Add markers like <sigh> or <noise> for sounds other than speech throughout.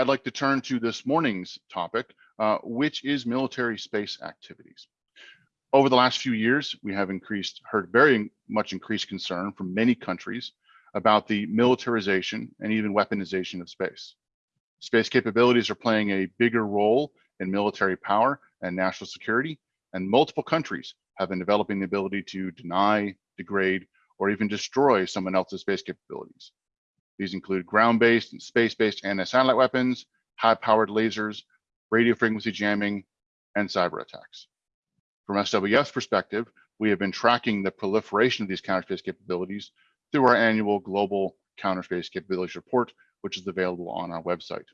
I'd like to turn to this morning's topic, uh, which is military space activities. Over the last few years, we have increased, heard very much increased concern from many countries about the militarization and even weaponization of space. Space capabilities are playing a bigger role in military power and national security, and multiple countries have been developing the ability to deny, degrade, or even destroy someone else's space capabilities. These include ground-based and space-based anti-satellite weapons, high-powered lasers, radio frequency jamming, and cyber attacks. From SWF's perspective, we have been tracking the proliferation of these counterspace capabilities through our annual Global Counterspace Capabilities Report, which is available on our website.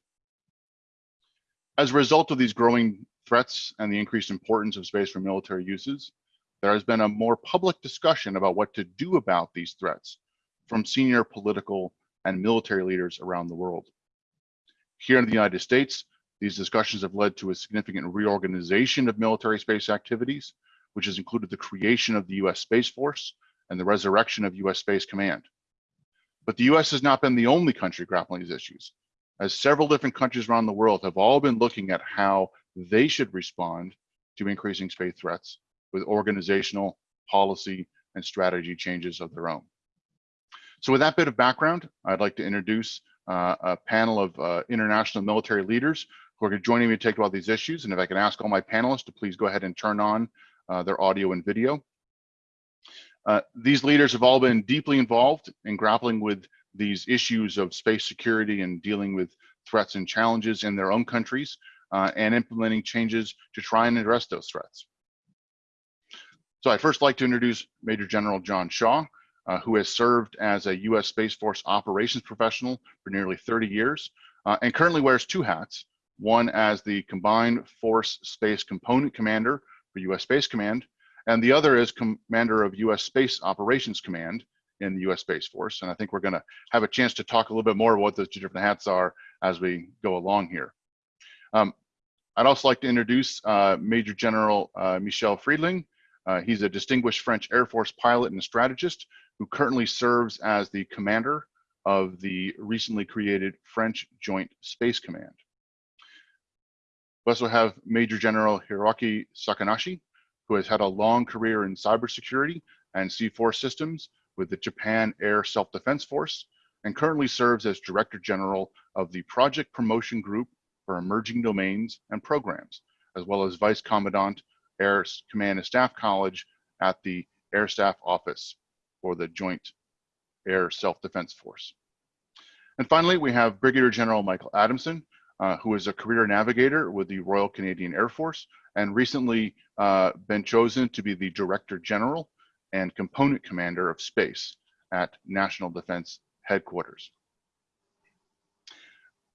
As a result of these growing threats and the increased importance of space for military uses, there has been a more public discussion about what to do about these threats from senior political and military leaders around the world. Here in the United States, these discussions have led to a significant reorganization of military space activities, which has included the creation of the US Space Force and the resurrection of US Space Command. But the US has not been the only country grappling these issues, as several different countries around the world have all been looking at how they should respond to increasing space threats with organizational, policy, and strategy changes of their own. So with that bit of background, I'd like to introduce uh, a panel of uh, international military leaders who are joining me to talk about these issues. And if I can ask all my panelists to please go ahead and turn on uh, their audio and video. Uh, these leaders have all been deeply involved in grappling with these issues of space security and dealing with threats and challenges in their own countries uh, and implementing changes to try and address those threats. So I'd first like to introduce Major General John Shaw, uh, who has served as a U.S. Space Force operations professional for nearly 30 years uh, and currently wears two hats, one as the Combined Force Space Component Commander for U.S. Space Command, and the other is Commander of U.S. Space Operations Command in the U.S. Space Force. And I think we're going to have a chance to talk a little bit more about what those two different hats are as we go along here. Um, I'd also like to introduce uh, Major General uh, Michel Friedling. Uh, he's a distinguished French Air Force pilot and strategist who currently serves as the commander of the recently created French Joint Space Command. We also have Major General Hiroaki Sakanashi, who has had a long career in cybersecurity and C4 systems with the Japan Air Self-Defense Force and currently serves as Director General of the Project Promotion Group for Emerging Domains and Programs, as well as Vice Commandant Air Command and Staff College at the Air Staff Office for the Joint Air Self-Defense Force. And finally, we have Brigadier General Michael Adamson, uh, who is a career navigator with the Royal Canadian Air Force and recently uh, been chosen to be the Director General and Component Commander of Space at National Defense Headquarters.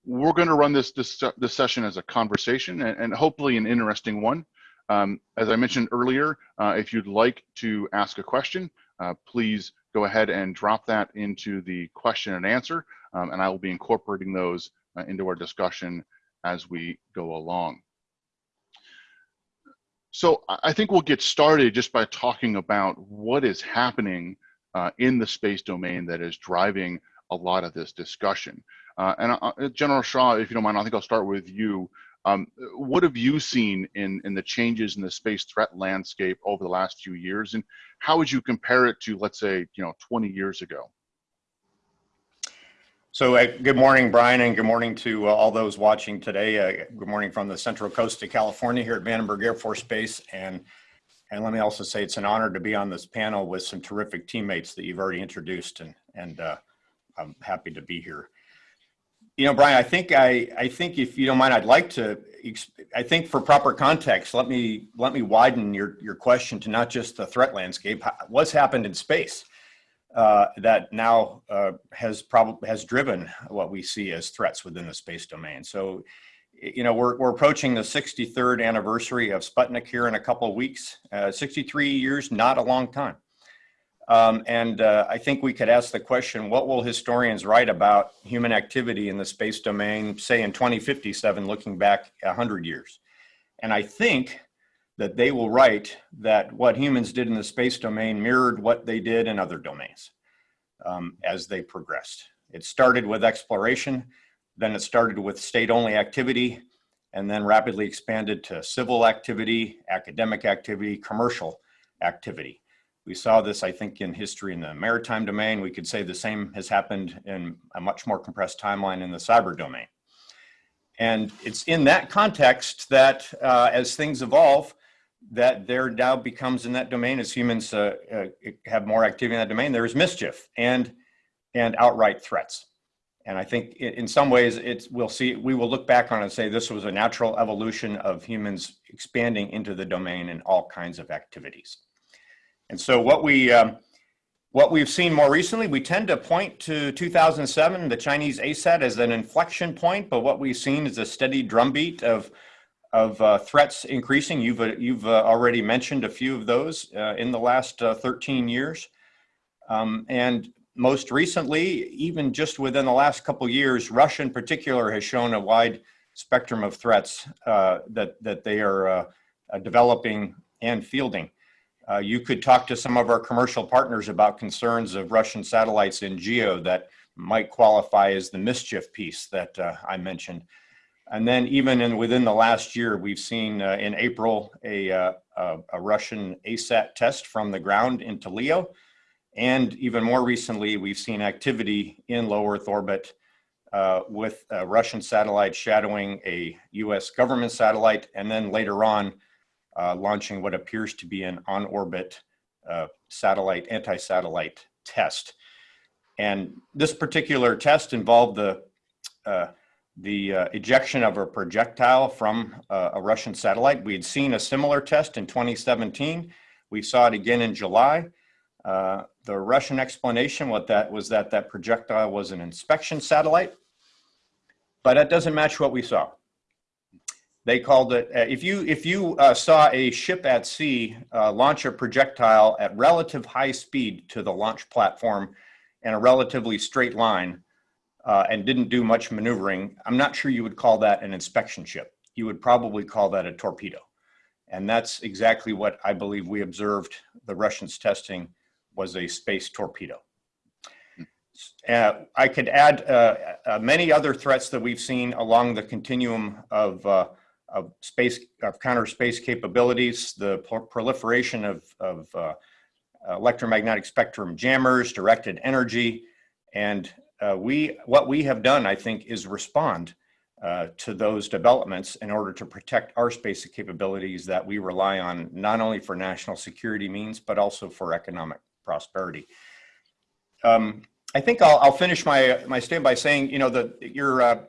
We're going to run this, this, this session as a conversation and, and hopefully an interesting one. Um, as I mentioned earlier, uh, if you'd like to ask a question, uh, please go ahead and drop that into the question and answer, um, and I will be incorporating those uh, into our discussion as we go along. So I think we'll get started just by talking about what is happening uh, in the space domain that is driving a lot of this discussion. Uh, and uh, General Shaw, if you don't mind, I think I'll start with you. Um, what have you seen in, in the changes in the space threat landscape over the last few years? And how would you compare it to, let's say, you know, 20 years ago? So uh, good morning, Brian, and good morning to uh, all those watching today. Uh, good morning from the Central Coast of California here at Vandenberg Air Force Base. And, and let me also say it's an honor to be on this panel with some terrific teammates that you've already introduced, and, and uh, I'm happy to be here. You know, Brian, I think I, I think if you don't mind, I'd like to, I think for proper context, let me, let me widen your, your question to not just the threat landscape, what's happened in space uh, that now uh, has probably has driven what we see as threats within the space domain. So, you know, we're, we're approaching the 63rd anniversary of Sputnik here in a couple of weeks. Uh, 63 years, not a long time. Um, and uh, I think we could ask the question, what will historians write about human activity in the space domain, say in 2057, looking back 100 years? And I think that they will write that what humans did in the space domain mirrored what they did in other domains um, as they progressed. It started with exploration. Then it started with state-only activity and then rapidly expanded to civil activity, academic activity, commercial activity. We saw this, I think, in history in the maritime domain. We could say the same has happened in a much more compressed timeline in the cyber domain. And it's in that context that uh, as things evolve, that there now becomes in that domain as humans uh, uh, have more activity in that domain, there is mischief and, and outright threats. And I think in some ways it's, we'll see, we will look back on it and say this was a natural evolution of humans expanding into the domain in all kinds of activities. And so what we, um, what we've seen more recently, we tend to point to 2007, the Chinese ASAT as an inflection point, but what we've seen is a steady drumbeat of, of uh, threats increasing. You've, uh, you've uh, already mentioned a few of those uh, in the last uh, 13 years. Um, and most recently, even just within the last couple years, Russia in particular has shown a wide spectrum of threats uh, that, that they are developing and fielding. Uh, you could talk to some of our commercial partners about concerns of Russian satellites in GEO that might qualify as the mischief piece that uh, I mentioned. And then even in within the last year, we've seen uh, in April a, a, a Russian ASAT test from the ground into LEO. And even more recently, we've seen activity in low Earth orbit uh, with a Russian satellite shadowing a US government satellite, and then later on, uh, launching what appears to be an on-orbit uh, satellite, anti-satellite test. And this particular test involved the, uh, the uh, ejection of a projectile from uh, a Russian satellite. We had seen a similar test in 2017. We saw it again in July. Uh, the Russian explanation what that was that that projectile was an inspection satellite, but that doesn't match what we saw. They called it, uh, if you, if you uh, saw a ship at sea uh, launch a projectile at relative high speed to the launch platform in a relatively straight line uh, and didn't do much maneuvering, I'm not sure you would call that an inspection ship. You would probably call that a torpedo. And that's exactly what I believe we observed the Russians testing was a space torpedo. Uh, I could add uh, uh, many other threats that we've seen along the continuum of, uh, of space, of counter space capabilities, the proliferation of, of uh, electromagnetic spectrum jammers, directed energy, and uh, we, what we have done, I think, is respond to those developments in order to protect our space capabilities that we rely on, not only for national security means, but also for economic prosperity. Um, I think I'll, I'll, finish my my statement by saying, you know, the your uh,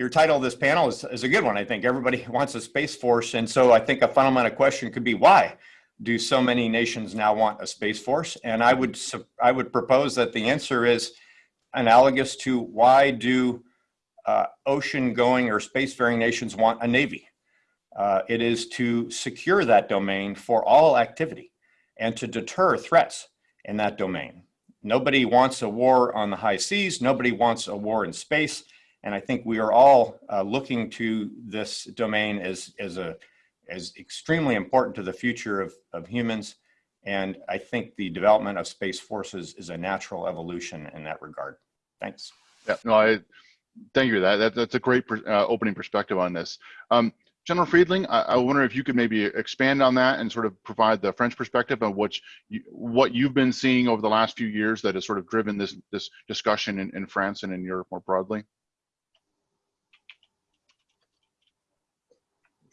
your title of this panel is, is a good one. I think everybody <laughs> wants a space force, and so I think a fundamental question could be why do so many nations now want a space force? And I would I would propose that the answer is analogous to why do uh, ocean-going or space-faring nations want a navy? Uh, it is to secure that domain for all activity and to deter threats in that domain. Nobody wants a war on the high seas. Nobody wants a war in space. And I think we are all uh, looking to this domain as, as, a, as extremely important to the future of, of humans. And I think the development of space forces is a natural evolution in that regard. Thanks. Yeah, no, I thank you for that. that that's a great uh, opening perspective on this. Um, General Friedling, I, I, wonder if you could maybe expand on that and sort of provide the French perspective on what you, what you've been seeing over the last few years that has sort of driven this this discussion in, in France and in Europe more broadly.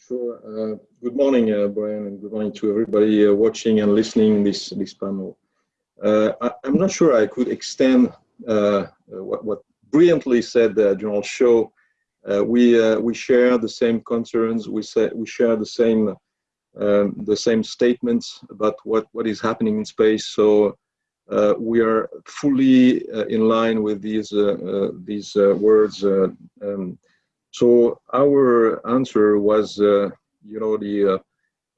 Sure. Uh, good morning, uh, Brian, and good morning to everybody uh, watching and listening this this panel. Uh, I, am not sure I could extend uh, what, what brilliantly said General Shaw uh, we uh, we share the same concerns. We say we share the same um, the same statements about what what is happening in space. So uh, we are fully uh, in line with these uh, uh, these words. Um, so our answer was, you know, the,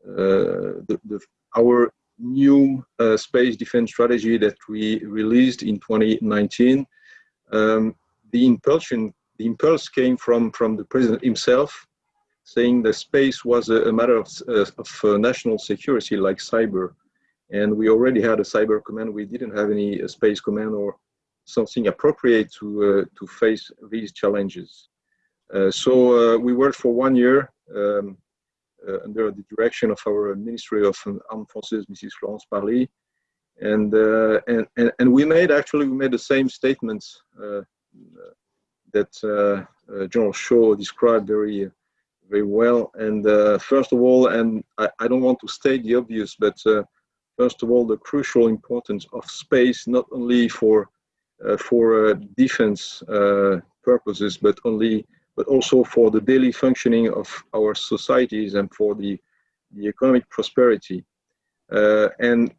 the, the our new space defense strategy that we released in 2019. Um, the impulsion the impulse came from, from the president himself, saying that space was a, a matter of, uh, of uh, national security like cyber. And we already had a cyber command. We didn't have any uh, space command or something appropriate to, uh, to face these challenges. Uh, so uh, we worked for one year um, uh, under the direction of our Ministry of Armed Forces, Mrs. Florence Parly, and, uh, and and and we made actually we made the same statements uh, that uh, General Shaw described very very well. And first of all, and I, I, don't want to state the obvious, but first of all, the crucial importance of space not only for for defense purposes, but only but also for the daily functioning of our societies and for the, the economic prosperity. Uh, and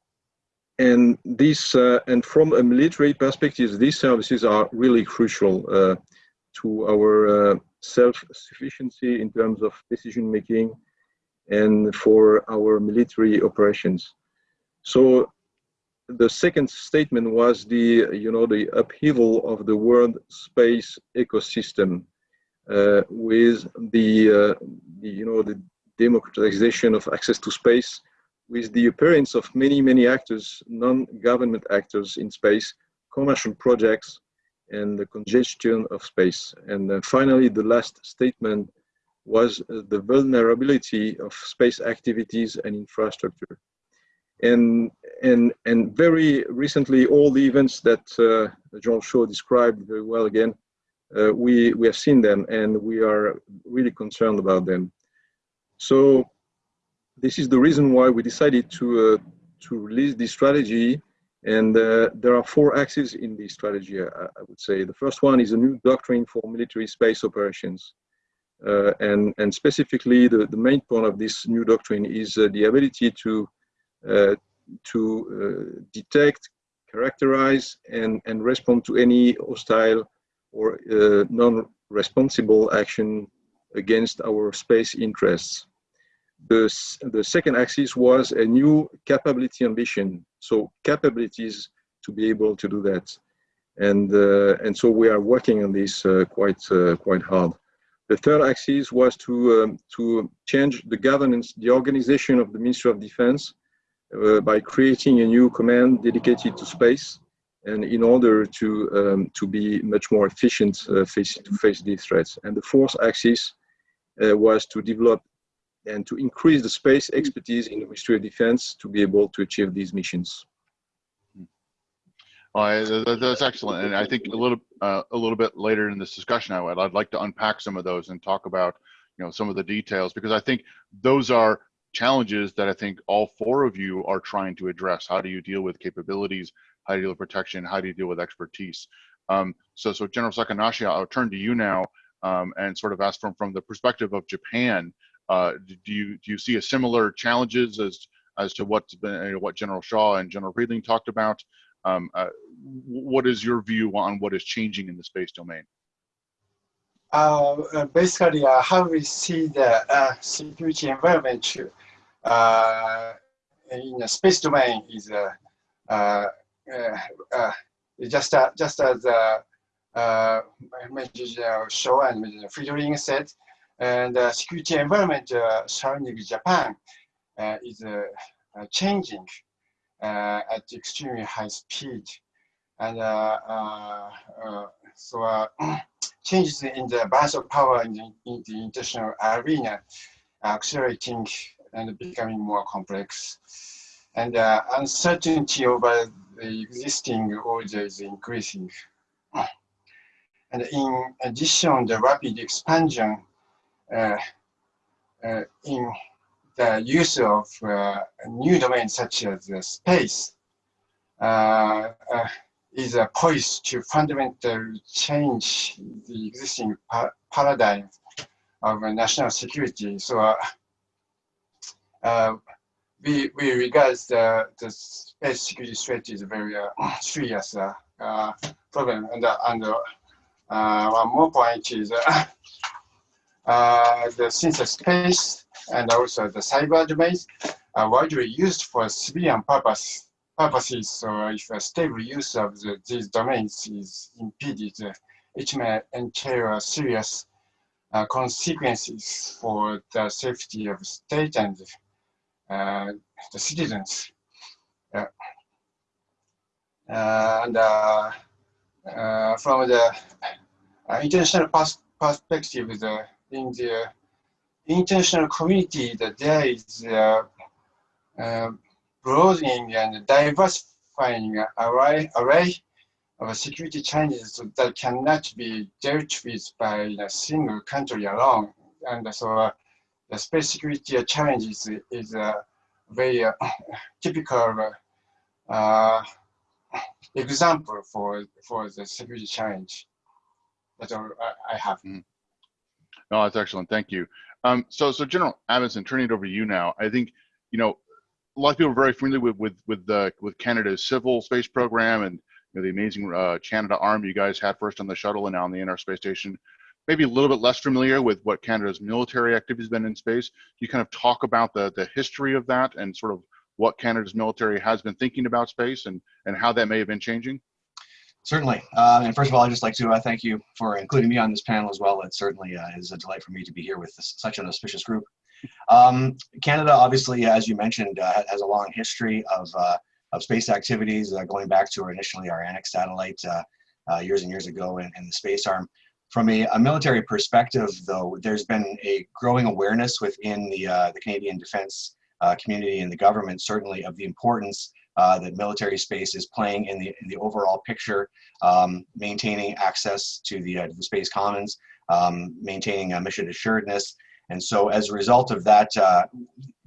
and this uh, and from a military perspective, these services are really crucial uh, to our uh, self-sufficiency in terms of decision making and for our military operations. So the second statement was the you know the upheaval of the world space ecosystem with the, uh, the, you know, the democratization of access to space, with the appearance of many, many actors, non-government actors in space, commercial projects, and the congestion of space. And uh, finally, the last statement was uh, the vulnerability of space activities and infrastructure. And, and, and very recently, all the events that uh, Jean Shaw described very well again, uh, we, we have seen them and we are really concerned about them. So this is the reason why we decided to, uh, to release this strategy. And uh, there are four axes in this strategy, I, I, would say. The first one is a new doctrine for military space operations. Uh, and, and specifically, the, the main point of this new doctrine is uh, the ability to, uh, to detect, characterize, and, and respond to any hostile or uh, non-responsible action against our space interests. The, the second axis was a new capability ambition. So capabilities to be able to do that. And, uh, and so we are working on this uh, quite, uh, quite hard. The third axis was to, um, to change the governance, the organization of the Ministry of Defense uh, by creating a new command dedicated to space and in order to um, to be much more efficient uh, face to face these threats. And the fourth axis uh, was to develop and to increase the space expertise in the Ministry of Defense to be able to achieve these missions. That's excellent, and I think a little uh, a little bit later in this discussion, I would I'd like to unpack some of those and talk about you know some of the details because I think those are challenges that I think all four of you are trying to address. How do you deal with capabilities? How do you deal with protection, how do you deal with expertise. Um, so, so General Sakanashi, I'll turn to you now um, and sort of ask from, from the perspective of Japan, uh, do you do you see a similar challenges as as to what's been you know, what General Shaw and General Friedling talked about? Um, uh, what is your view on what is changing in the space domain? Uh, uh basically, uh, how we see the uh, security environment in the space domain is uh, uh, Uh, uh, just uh, just as uh, uh Shaw and Friedling said, and the security environment surrounding Japan is changing at extremely high speed. And so <clears throat> changes in the balance of power in the, in the international arena accelerating and becoming more complex. And uh, uncertainty over the existing order is increasing. And in addition, the rapid expansion uh, uh, in the use of uh, new domains such as space uh, uh, is poised to fundamentally change the existing pa paradigm of national security. So uh, we, we regard the, the space security threat is a very uh, <clears throat> serious uh, uh, problem. And, uh, and uh, one more point is <coughs> the since the space and also the cyber domains are widely used for civilian purpose purposes. So if a stable use of the, these domains is impeded, it may entail serious consequences for the safety of state and uh, the citizens. Uh, and uh, from the international perspective, the, in the international community, that there is uh, uh, broadening and diversifying array, array of security challenges that cannot be dealt with by a single country alone. And so uh, the space security challenges is a very uh, <coughs> typical uh, example for, for the security challenge that I have. No, that's excellent. Thank you. Um, so, so General Amundsen, turning it over to you now. I think, you know, a lot of people are very familiar with with with the with Canada's civil space program and you know, the amazing uh, Canadarm you guys had first on the shuttle and now on the NR space station. Maybe a little bit less familiar with what Canada's military activity has been in space. You kind of talk about the the history of that and sort of what Canada's military has been thinking about space and and how that may have been changing. Certainly. Uh, and first of all, I'd just like to uh, thank you for including me on this panel as well. It certainly uh, is a delight for me to be here with this, such an auspicious group. Um, Canada, obviously, as you mentioned, uh, has a long history of, uh, of space activities uh, going back to our, initially our Anik satellite years and years ago in, in the space arm. From a, a, military perspective, though, there's been a growing awareness within the, the Canadian defense community and the government, certainly, of the importance uh, that military space is playing in the, in the overall picture, um, maintaining access to the, uh, the space commons, um, maintaining uh, mission assuredness. And so as a result of that, uh,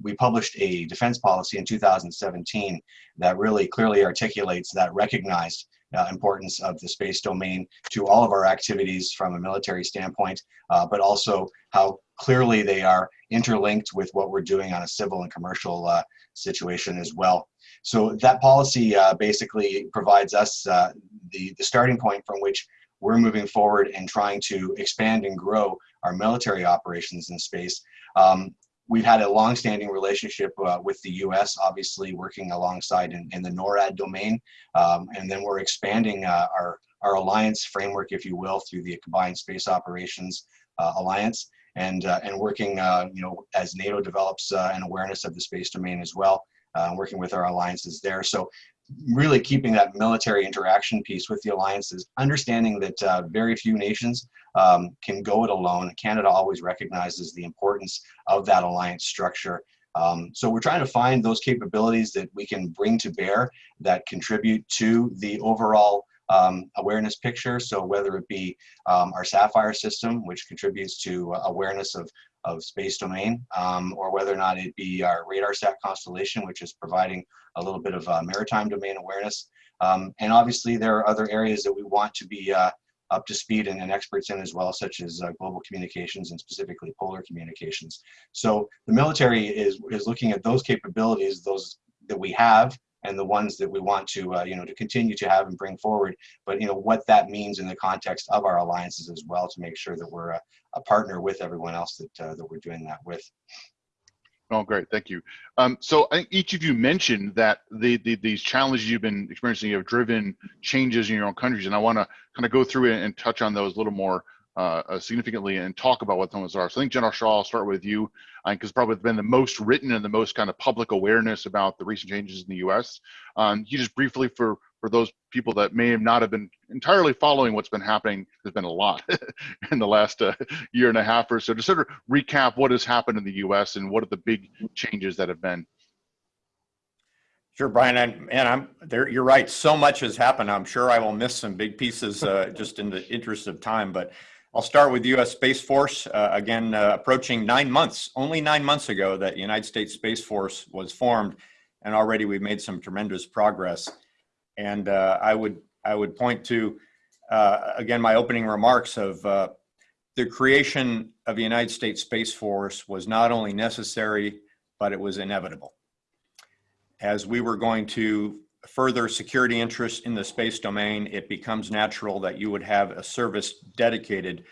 we published a defense policy in 2017 that really clearly articulates that recognized uh, importance of the space domain to all of our activities from a military standpoint, uh, but also how clearly they are interlinked with what we're doing on a civil and commercial uh, situation as well. So that policy uh, basically provides us uh, the, the starting point from which we're moving forward and trying to expand and grow our military operations in space. Um, we've had a long-standing relationship uh, with the U.S., obviously working alongside in, in the NORAD domain, um, and then we're expanding uh, our our alliance framework, if you will, through the Combined Space Operations uh, Alliance, and uh, and working, uh, you know, as NATO develops uh, an awareness of the space domain as well, working with our alliances there. So really keeping that military interaction piece with the alliances, understanding that uh, very few nations um, can go it alone. Canada always recognizes the importance of that alliance structure. Um, so we're trying to find those capabilities that we can bring to bear that contribute to the overall um, awareness picture. So whether it be um, our Sapphire system, which contributes to uh, awareness of, of space domain, um, or whether or not it be our RadarSat constellation, which is providing a little bit of uh, maritime domain awareness. Um, and obviously there are other areas that we want to be uh, up to speed and, and, experts in as well, such as uh, global communications and specifically polar communications. So the military is, is looking at those capabilities, those that we have and the ones that we want to, uh, you know, to continue to have and bring forward, but, you know, what that means in the context of our alliances as well to make sure that we're a, a partner with everyone else that, uh, that we're doing that with. Oh, great. Thank you. Um, so I think each of you mentioned that the, the, these challenges you've been experiencing have driven changes in your own countries. And I want to kind of go through it and touch on those a little more uh, uh, significantly and talk about what those are. So I think General Shaw, I'll start with you because uh, probably been the most written and the most kind of public awareness about the recent changes in the U.S. Um, you just briefly for for those people that may have not have been entirely following what's been happening, there's been a lot <laughs> in the last uh, year and a half or so. To sort of recap what has happened in the U.S. and what are the big changes that have been. Sure, Brian, and, I'm there. You're right. So much has happened. I'm sure I will miss some big pieces uh, just in the interest of time. But I'll start with U.S. Space Force. Uh, again, uh, approaching nine months, only nine months ago, that United States Space Force was formed, and already we've made some tremendous progress. And uh, I would I would point to uh, again my opening remarks of uh, the creation of the United States Space Force was not only necessary, but it was inevitable. As we were going to further security interests in the space domain, it becomes natural that you would have a service dedicated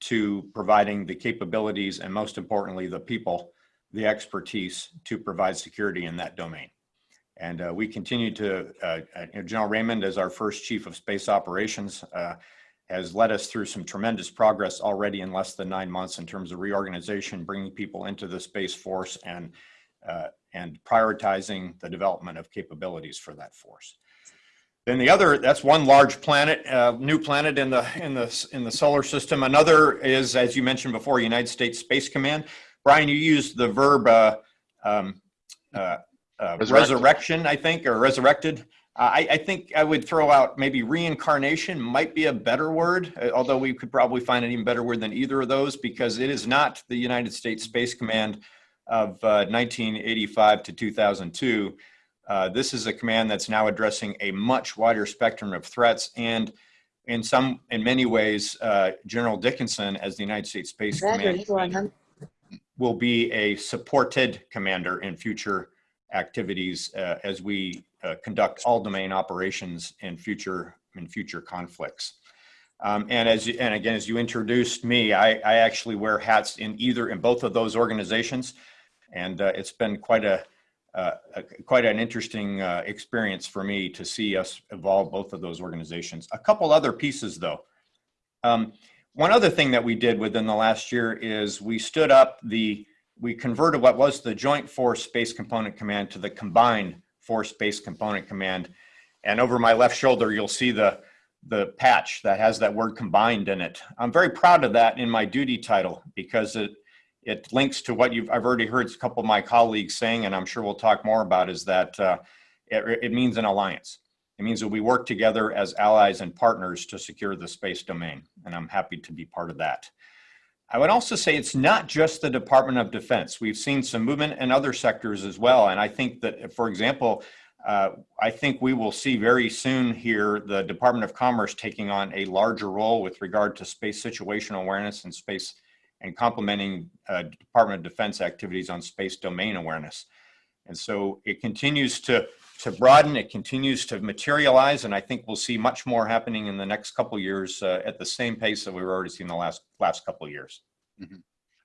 to providing the capabilities and most importantly, the people, the expertise to provide security in that domain. And uh, we continue to, uh, uh, General Raymond as our first chief of space operations uh, has led us through some tremendous progress already in less than nine months in terms of reorganization, bringing people into the Space Force and, uh, and prioritizing the development of capabilities for that force. Then the other, that's one large planet, uh, new planet in the in the in the solar system. Another is, as you mentioned before, United States Space Command. Brian, you used the verb uh, um, uh, uh, resurrection, I think, or resurrected. Uh, I, I think I would throw out maybe reincarnation might be a better word, uh, although we could probably find an even better word than either of those because it is not the United States Space Command of uh, 1985 to 2002. Uh, this is a command that's now addressing a much wider spectrum of threats and in some, in many ways, uh, General Dickinson as the United States Space Command will be a supported commander in future activities uh, as we uh, conduct all domain operations in future in future conflicts. Um, and as you, and again, as you introduced me, I, I actually wear hats in either in both of those organizations, and uh, it's been quite a, uh, a quite an interesting uh, experience for me to see us evolve both of those organizations. A couple other pieces, though. Um, one other thing that we did within the last year is we stood up the, we converted what was the Joint Force Space Component Command to the Combined Force Space Component Command. And over my left shoulder, you'll see the, the patch that has that word combined in it. I'm very proud of that in my duty title because it, it links to what you've, I've already heard a couple of my colleagues saying, and I'm sure we'll talk more about is that uh, it, it means an alliance. It means that we work together as allies and partners to secure the space domain, and I'm happy to be part of that. I would also say it's not just the Department of Defense. We've seen some movement in other sectors as well, and I think that, for example, uh, I think we will see very soon here the Department of Commerce taking on a larger role with regard to space situational awareness and space and complementing uh, Department of Defense activities on space domain awareness. And so it continues to to broaden. It continues to materialize, and I think we'll see much more happening in the next couple years uh, at the same pace that we've already seen the last last couple of years.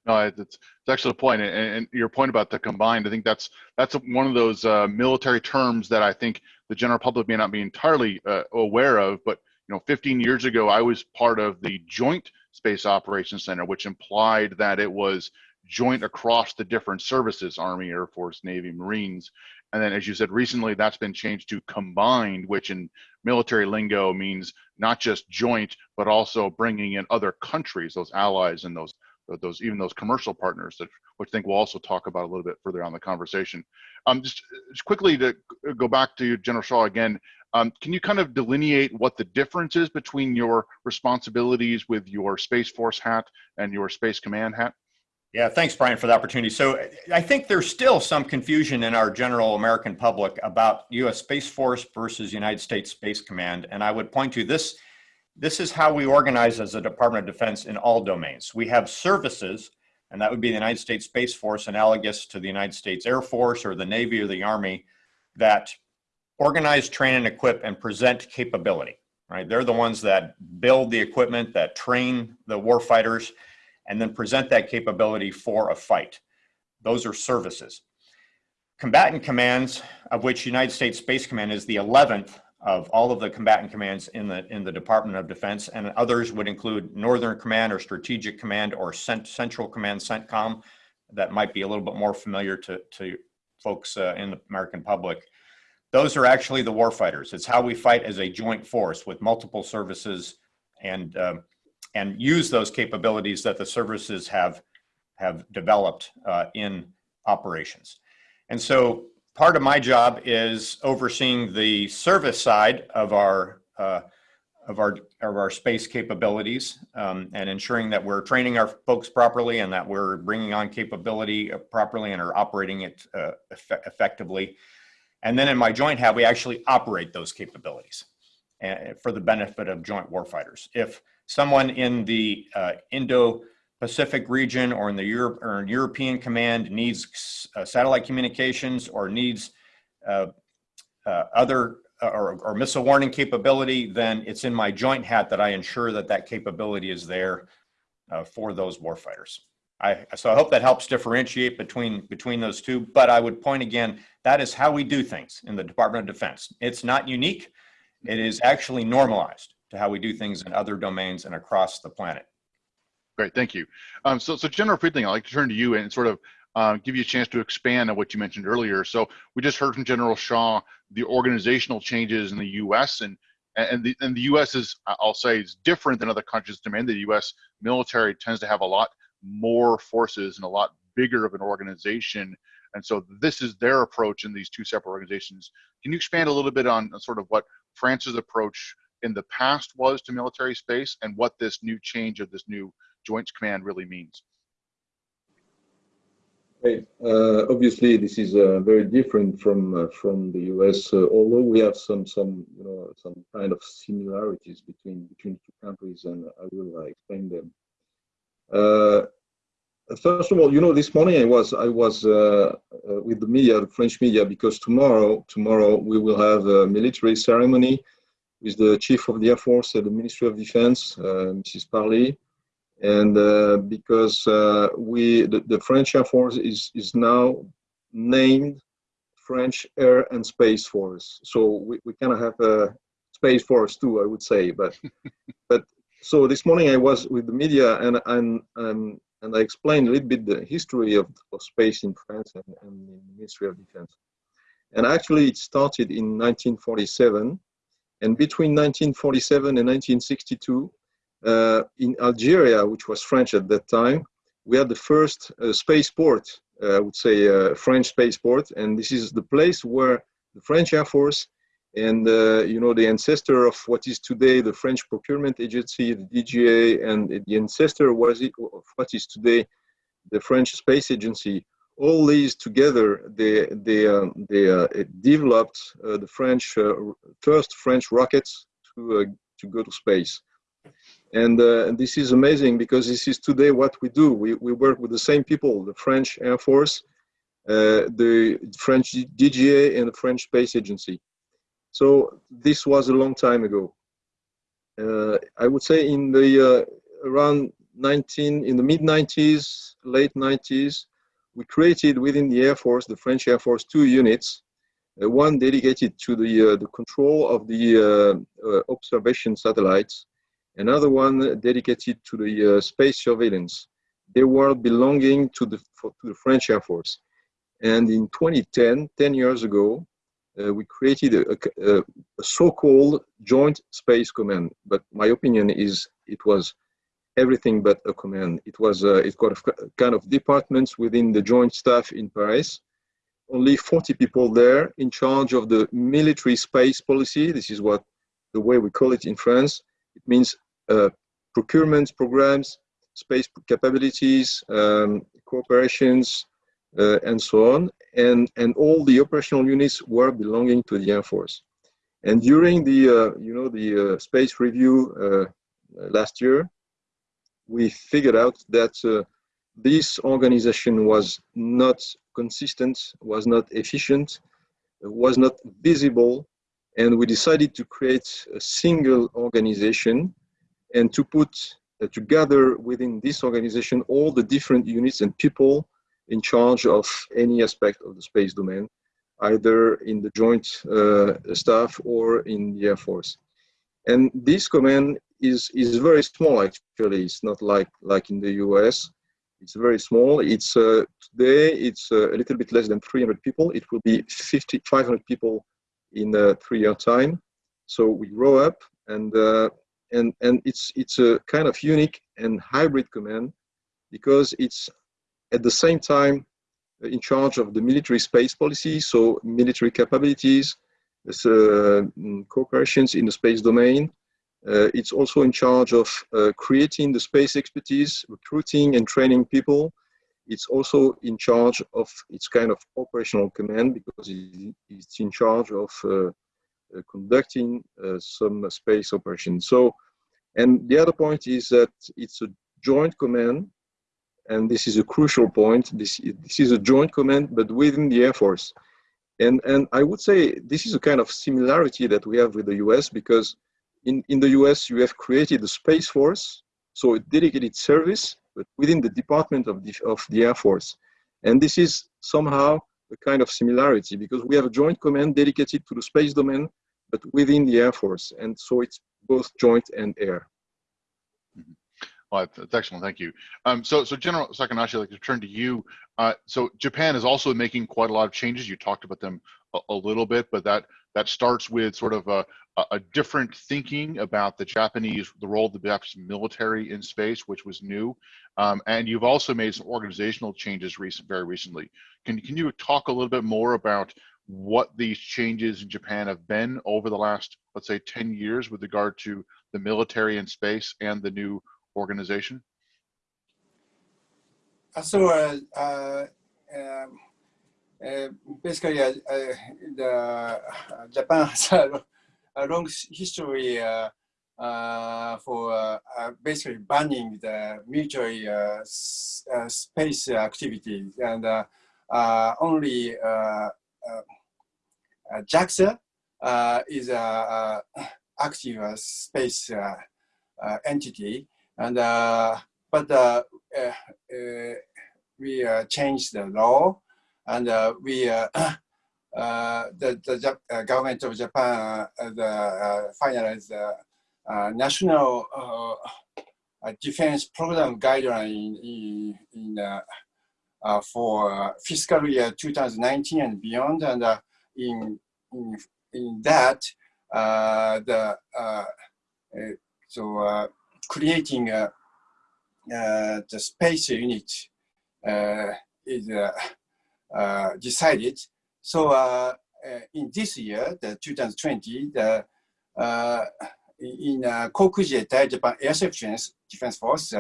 No, it's, it's actually a point, and, and your point about the combined, I think that's that's one of those uh, military terms that I think the general public may not be entirely uh, aware of. But you know, 15 years ago, I was part of the Joint Space Operations Center, which implied that it was joint across the different services: Army, Air Force, Navy, Marines. And then, as you said, recently that's been changed to combined, which in military lingo means not just joint, but also bringing in other countries, those allies and those those even those commercial partners that which I think we'll also talk about a little bit further on the conversation. Um, just, just quickly to go back to General Shaw again, um, can you kind of delineate what the difference is between your responsibilities with your Space Force hat and your Space Command hat? Yeah, thanks, Brian, for the opportunity. So I think there's still some confusion in our general American public about U.S. Space Force versus United States Space Command, and I would point to this. This is how we organize as a Department of Defense in all domains. We have services, and that would be the United States Space Force, analogous to the United States Air Force or the Navy or the Army, that organize, train, and equip and present capability. Right? They're the ones that build the equipment, that train the warfighters, and then present that capability for a fight. Those are services. Combatant commands, of which United States Space Command is the 11th of all of the combatant commands in the in the Department of Defense, and others would include Northern Command or Strategic Command or Cent Central Command, CENTCOM, that might be a little bit more familiar to, to folks uh, in the American public. Those are actually the warfighters. It's how we fight as a joint force with multiple services and um, and use those capabilities that the services have have developed uh, in operations. And so part of my job is overseeing the service side of our uh, of our of our space capabilities um, and ensuring that we're training our folks properly and that we're bringing on capability properly and are operating it uh, eff effectively. And then in my joint hat, we actually operate those capabilities uh, for the benefit of joint warfighters. If someone in the uh, Indo-Pacific region or in the Europe or European command needs uh, satellite communications or needs uh, uh, other uh, or, or missile warning capability, then it's in my joint hat that I ensure that that capability is there uh, for those warfighters. I, so I hope that helps differentiate between between those two. But I would point again, that is how we do things in the Department of Defense. It's not unique. It is actually normalized to how we do things in other domains and across the planet. Great, thank you. Um, so, so General Friedling, I'd like to turn to you and sort of uh, give you a chance to expand on what you mentioned earlier. So we just heard from General Shaw the organizational changes in the U.S. and and the and the U.S. is I'll say is different than other countries. Demand the U.S. military tends to have a lot more forces and a lot bigger of an organization, and so this is their approach in these two separate organizations. Can you expand a little bit on sort of what France's approach in the past was to military space and what this new change of this new Joint Command really means? Uh, obviously, this is uh, very different from uh, from the US. Uh, although we have some some you know some kind of similarities between between two countries, and I will uh, explain them. Uh, first of all, you know, this morning I was I was with the media, the French media, because tomorrow tomorrow we will have a military ceremony with the Chief of the Air Force at the Ministry of Defense, Mrs. Parly and uh, because uh, we the, the, French Air Force is is now named French Air and Space Force. So we, we kind of have a space force too, I would say. But <laughs> but so this morning I was with the media and and and, and I explained a little bit the history of, of space in France and, and in the Ministry of Defense. And actually, it started in 1947, and between 1947 and 1962 uh, in Algeria, which was French at that time, we had the first uh, spaceport, uh, I would say uh, French spaceport, and this is the place where the French Air Force and uh, you know the ancestor of what is today the French Procurement Agency, the DGA, and the ancestor was it, of what is today the French Space Agency. All these together, they they uh, they developed the French first French rockets to to go to space. And, uh, this is amazing because this is today what we do. We, we work with the same people, the French Air Force, uh, the French DGA, and the French Space Agency. So this was a long time ago. Uh, I would say in the uh, around 19, in the mid 90s, late 90s, we created within the Air Force, the French Air Force, two units. Uh, one dedicated to the, uh, the control of the observation satellites, another one dedicated to the uh, space surveillance. They were belonging to the, to the French Air Force. And in 2010, 10 years ago, uh, we created a, a, a so-called Joint Space Command. But my opinion is it was everything but a command. It was uh, it got a kind of departments within the Joint Staff in Paris. Only 40 people there in charge of the military space policy. This is what the way we call it in France. It means uh, procurement programs, space capabilities, um, cooperations, uh, and so on. And, and all the operational units were belonging to the Air Force. And during the, uh, you know, the uh, space review uh, last year, we figured out that uh, this organization was not consistent, was not efficient, was not visible, and we decided to create a single organization and to put uh, together within this organization all the different units and people in charge of any aspect of the space domain, either in the joint uh, staff or in the Air Force. And this command is, is very small, actually. It's not like, like in the US. It's very small. It's uh, today, it's uh, a little bit less than 300 people. It will be 50, 500 people in a three-year time. So we grow up and uh, and and it's it's a kind of unique and hybrid command because it's at the same time in charge of the military space policy, so military capabilities, uh, cooperations in the space domain. Uh, it's also in charge of uh, creating the space expertise, recruiting and training people. It's also in charge of its kind of operational command because it's in charge of uh, uh, conducting uh, some space operations. So, and the other point is that it's a joint command, and this is a crucial point. This, this is a joint command, but within the Air Force. And, and I would say this is a kind of similarity that we have with the US because in, in the US you have created a Space Force, so a dedicated service, but within the Department of the, of the Air Force. And this is somehow a kind of similarity because we have a joint command dedicated to the space domain, but within the Air Force. And so it's both joint and air. Well, that's excellent. Thank you. Um, so, so General Sakanashi, I'd like to turn to you. Uh, so Japan is also making quite a lot of changes. You talked about them a, a little bit, but that that starts with sort of a, a different thinking about the Japanese, the role of the Japanese military in space, which was new. Um, and you've also made some organizational changes recent, very recently. Can, can you talk a little bit more about what these changes in Japan have been over the last, let's say, 10 years with regard to the military in space and the new organization? So uh, uh, um, uh, basically, uh, the Japan <laughs> has a, a long history uh, for uh, uh, basically banning the military space activities, and only JAXA is a, a active space entity, and uh, but uh, uh, uh, we uh, changed the law, and we <coughs> the the Jap- government of Japan the finalized the national defense program guideline in, in uh, for uh, fiscal year 2019 and beyond, and uh, in, in in that uh, the uh, so uh, creating uh, the space unit uh, is uh, uh, decided. So in this year, the 2020, the in uh, Kokuji Japan Air Defense Defense Force,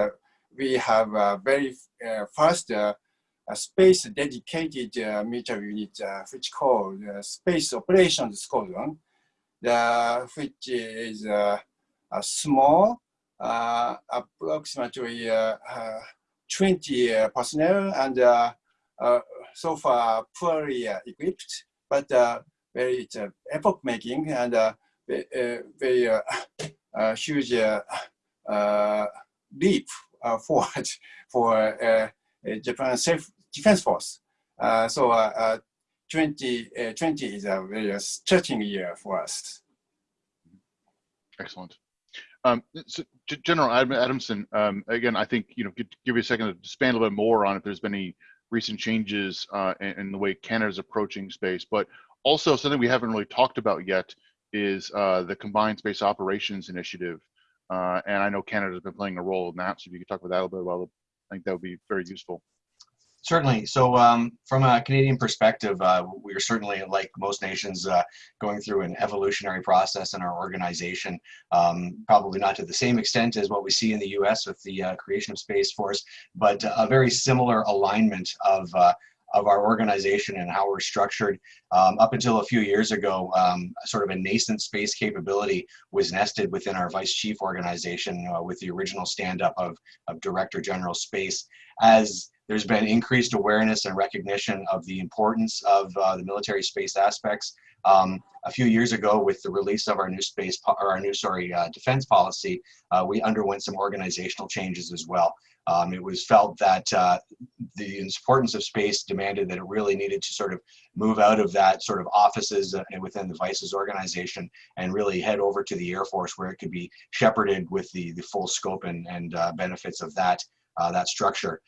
we have a very uh, a space dedicated uh, military unit, uh, which called uh, Space Operations Squadron, the, which is a small, uh, approximately uh, uh, 20 uh, personnel and uh, uh, so far poorly uh, equipped, but very epoch making and very huge leap forward for Japan Self Defense Force. So uh, uh, 20, 20 is a very stretching year for us. Excellent. Um, so General Adam- Adamson, um, again, I think, you know, give, give you a second to expand a little bit more on if there's been any recent changes uh, in, in the way Canada's approaching space, but also something we haven't really talked about yet is uh, the Combined Space Operations Initiative. Uh, and I know Canada's been playing a role in that, so if you could talk about that a little bit, well, I think that would be very useful. Certainly. So, um, from a Canadian perspective, uh, we are certainly, like most nations, uh, going through an evolutionary process in our organization. Um, probably not to the same extent as what we see in the U.S. with the uh, creation of Space Force, but a very similar alignment of uh, of our organization and how we're structured. Um, up until a few years ago, um, sort of a nascent space capability was nested within our vice chief organization uh, with the original stand-up of, of Director General Space. As there's been increased awareness and recognition of the importance of uh, the military space aspects. Um, a few years ago, with the release of our new space, or our new, sorry, uh, defense policy, uh, we underwent some organizational changes as well. Um, it was felt that uh, the importance of space demanded that it really needed to sort of move out of that sort of offices uh, within the Vices organization and really head over to the Air Force where it could be shepherded with the, the full scope and, and uh, benefits of that, uh, that structure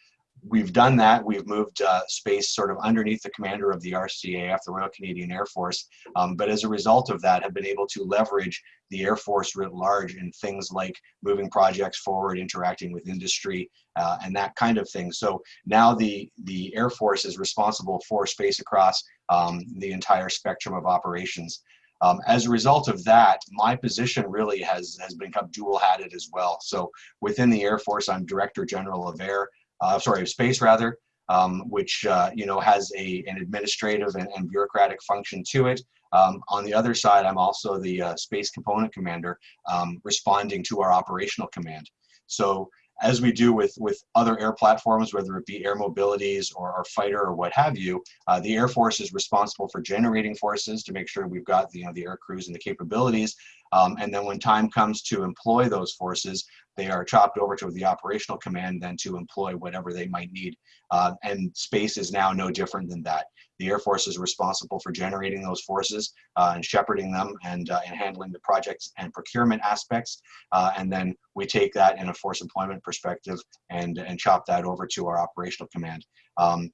we've done that. We've moved uh, space sort of underneath the commander of the RCAF, the Royal Canadian Air Force. Um, but as a result of that, have been able to leverage the Air Force writ large in things like moving projects forward, interacting with industry, uh, and that kind of thing. So now the the Air Force is responsible for space across um, the entire spectrum of operations. Um, as a result of that, my position really has has become dual-hatted as well. So within the Air Force, I'm Director General of Air uh, sorry, of space rather, um, which uh, you know has a an administrative and, and bureaucratic function to it. Um, on the other side, I'm also the uh, space component commander, um, responding to our operational command. So as we do with with other air platforms, whether it be air mobilities or our fighter or what have you, uh, the Air Force is responsible for generating forces to make sure we've got the, you know the air crews and the capabilities. Um, and then when time comes to employ those forces, they are chopped over to the operational command then to employ whatever they might need. Uh, and space is now no different than that. The Air Force is responsible for generating those forces uh, and shepherding them and, uh, and handling the projects and procurement aspects. Uh, and then we take that in a force employment perspective and, and chop that over to our operational command. Um,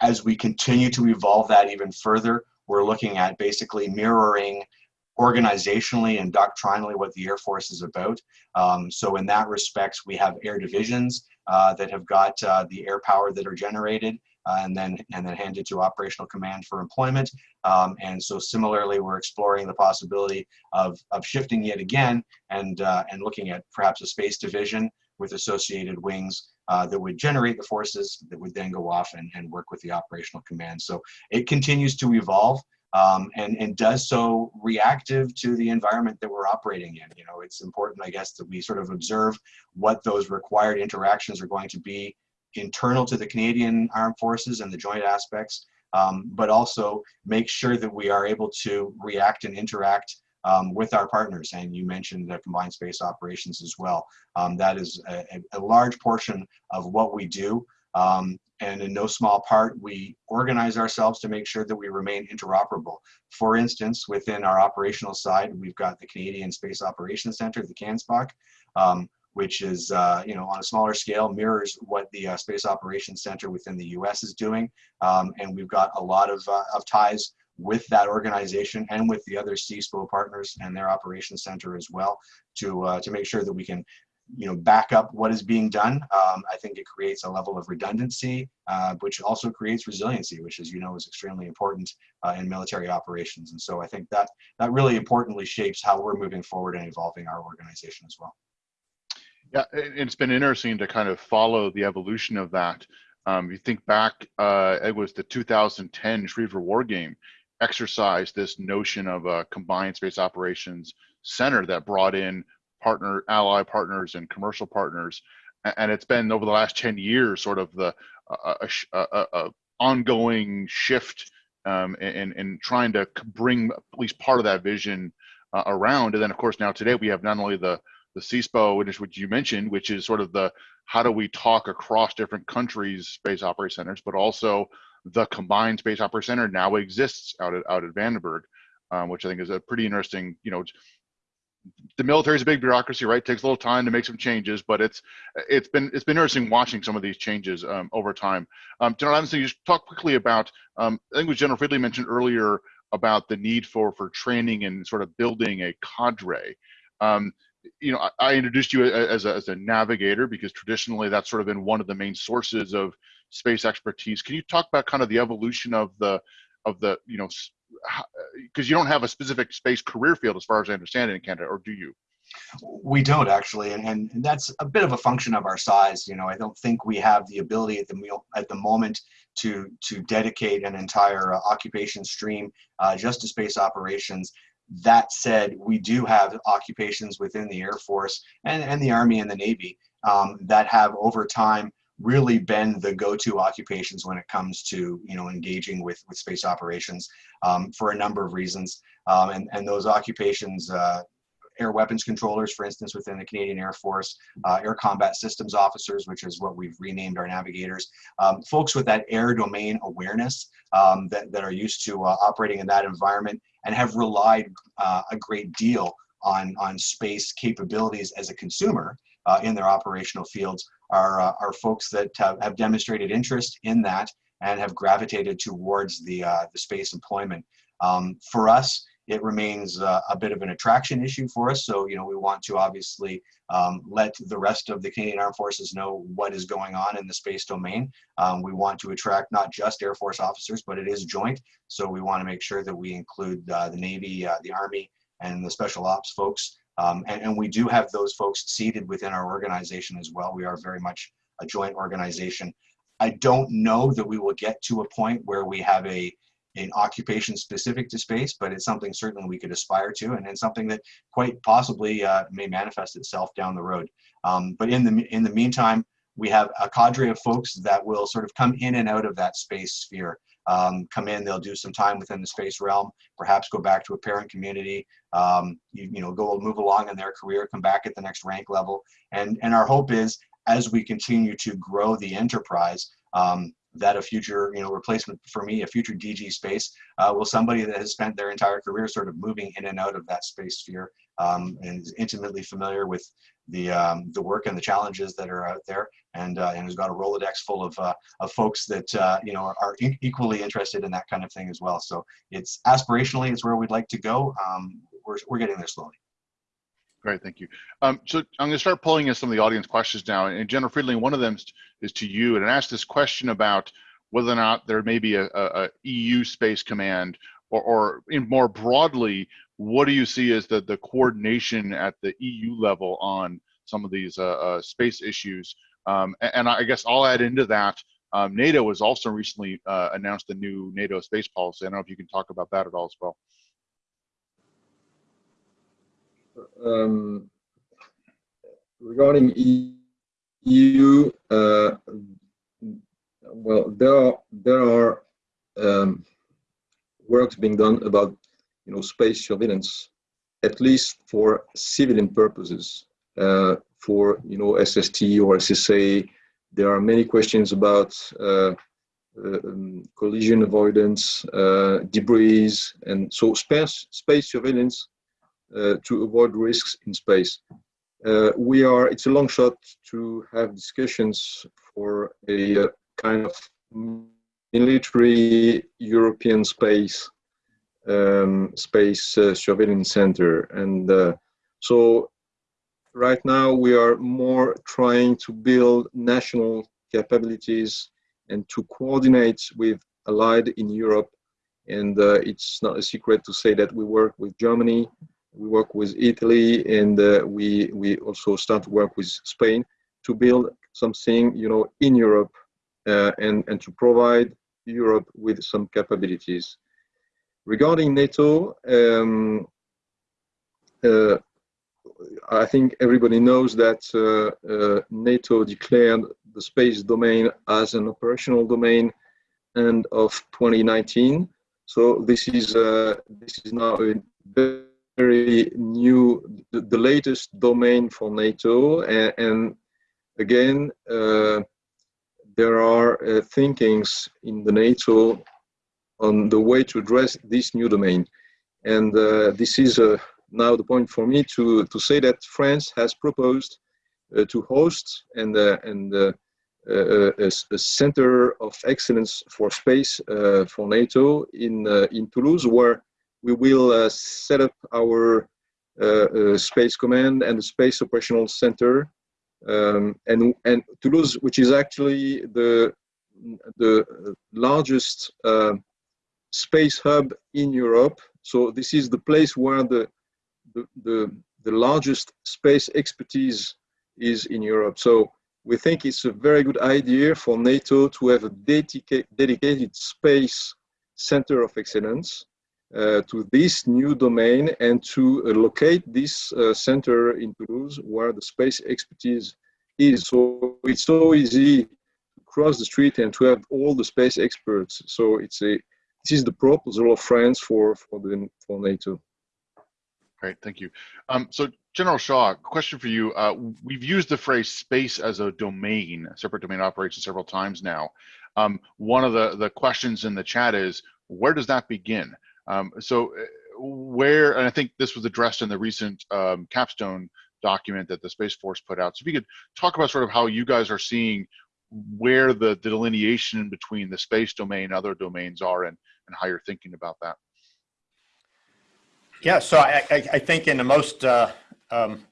as we continue to evolve that even further, we're looking at basically mirroring organizationally and doctrinally what the Air Force is about. Um, so in that respect, we have air divisions uh, that have got uh, the air power that are generated uh, and then and then handed to operational command for employment. Um, and so similarly, we're exploring the possibility of, of shifting yet again and, uh, and looking at perhaps a space division with associated wings uh, that would generate the forces that would then go off and, and work with the operational command. So it continues to evolve um, and, and does so reactive to the environment that we're operating in. You know, it's important, I guess, that we sort of observe what those required interactions are going to be internal to the Canadian Armed Forces and the joint aspects, um, but also make sure that we are able to react and interact um, with our partners. And you mentioned the combined space operations as well. Um, that is a, a, large portion of what we do. Um, and in no small part, we organize ourselves to make sure that we remain interoperable. For instance, within our operational side, we've got the Canadian Space Operations Center, the CANSPOC, um, which is, uh, you know, on a smaller scale, mirrors what the uh, Space Operations Center within the US is doing. Um, and we've got a lot of, uh, of ties with that organization and with the other CSPO partners and their operations center as well to, uh, to make sure that we can you know, back up what is being done. Um, I think it creates a level of redundancy, uh, which also creates resiliency, which, as you know, is extremely important uh, in military operations. And so I think that that really importantly shapes how we're moving forward and evolving our organization as well. Yeah, it's been interesting to kind of follow the evolution of that. Um, you think back, uh, it was the 2010 Schriever War Game exercise, this notion of a combined space operations center that brought in partner, ally partners, and commercial partners. And it's been over the last 10 years, sort of the uh, a, a, ongoing shift um, in, in trying to bring at least part of that vision uh, around. And then, of course, now today we have not only the the CSPO, which is what you mentioned, which is sort of the how do we talk across different countries' space operating centers, but also the combined space operating center now exists out at out at Vandenberg, um, which I think is a pretty interesting, you know, the military is a big bureaucracy, right? It takes a little time to make some changes, but it's it's been it's been interesting watching some of these changes um, over time. Um, General Adamson, you talk quickly about um, I think was General Friedling mentioned earlier about the need for for training and sort of building a cadre. Um, you know, I, I introduced you as a, as a navigator because traditionally that's sort of been one of the main sources of space expertise. Can you talk about kind of the evolution of the of the you know because you don't have a specific space career field as far as I understand it in Canada, or do you? We don't actually, and, and that's a bit of a function of our size. You know, I don't think we have the ability at the at the moment to to dedicate an entire uh, occupation stream uh, just to space operations. That said, we do have occupations within the Air Force and, and the Army and the Navy um, that have over time really been the go-to occupations when it comes to you know engaging with with space operations um, for a number of reasons. Um, and and those occupations uh, air weapons controllers for instance within the Canadian Air Force uh, air combat systems officers which is what we've renamed our navigators um, folks with that air domain awareness um, that, that are used to uh, operating in that environment and have relied uh, a great deal on on space capabilities as a consumer uh, in their operational fields are, uh, are folks that have, have, demonstrated interest in that and have gravitated towards the, uh, the space employment. Um, for us, it remains uh, a bit of an attraction issue for us. So, you know, we want to obviously um, let the rest of the Canadian Armed Forces know what is going on in the space domain. Um, we want to attract not just Air Force officers, but it is joint. So we want to make sure that we include uh, the Navy, uh, the Army, and the Special Ops folks um, and, and, we do have those folks seated within our organization as well. We are very much a joint organization. I don't know that we will get to a point where we have a an occupation specific to space, but it's something certainly we could aspire to, and it's something that quite possibly uh, may manifest itself down the road. Um, but in the in the meantime, we have a cadre of folks that will sort of come in and out of that space sphere. Um, come in, they'll do some time within the space realm, perhaps go back to a parent community, um, you, you know, go move along in their career, come back at the next rank level. And, and our hope is as we continue to grow the enterprise, um, that a future, you know, replacement for me, a future DG space, uh, will somebody that has spent their entire career sort of moving in and out of that space sphere um, and is intimately familiar with the um, the work and the challenges that are out there, and uh, and has got a Rolodex full of uh, of folks that uh, you know are, are equally interested in that kind of thing as well. So it's aspirationally, it's where we'd like to go. Um, we're we're getting there slowly. Great, thank you. Um, so I'm going to start pulling in some of the audience questions now. And General Friedling, one of them is to you, and I asked this question about whether or not there may be a, a, a EU space command, or, or in more broadly, what do you see as the, the coordination at the EU level on some of these uh, uh, space issues? Um, and, and, I guess I'll add into that, um, NATO has also recently uh, announced a new NATO space policy. I don't know if you can talk about that at all as well. Um, regarding EU, uh, well, there are there are um, works being done about you know space surveillance, at least for civilian purposes. Uh, for you know SST or SSA, there are many questions about uh, um, collision avoidance, uh, debris, and so space space surveillance uh, to avoid risks in space. Uh, we are, it's a long shot to have discussions for a uh, kind of military European space um, space uh, surveillance center. And uh, so right now we are more trying to build national capabilities and to coordinate with allied in Europe. And uh, it's not a secret to say that we work with Germany, we work with Italy and uh, we we also start to work with Spain to build something you know in Europe uh, and and to provide Europe with some capabilities. Regarding NATO, um, uh, I think everybody knows that uh, uh, NATO declared the space domain as an operational domain end of 2019. So this is uh, this is now a very new, the, the, latest domain for NATO. And, and again, uh, there are uh, thinkings in the NATO on the way to address this new domain. And uh, this is uh, now the point for me to, to say that France has proposed uh, to host and, uh, and a, a, center of excellence for space for NATO in, in Toulouse, where we will uh, set up our uh, uh, space command and the space operational center um, and and Toulouse, which is actually the the largest uh, space hub in Europe. So this is the place where the the the, the largest space expertise is in Europe. So we think it's a very good idea for NATO to have a dedica dedicated space center of excellence uh, to this new domain and to uh, locate this uh, center in Toulouse where the space expertise is. So it's so easy to cross the street and to have all the space experts. So it's a this is the proposal of France for for the for NATO. Great, thank you. Um, so General Shaw, question for you. Uh, we've used the phrase space as a domain, separate domain operation several times now. Um, one of the, the questions in the chat is, where does that begin? Um, so uh, where, and I think this was addressed in the recent um, capstone document that the Space Force put out. So if you could talk about sort of how you guys are seeing where the delineation between the space domain and other domains are and, and how you're thinking about that. Yeah, so I, I, I think in the most uh, um,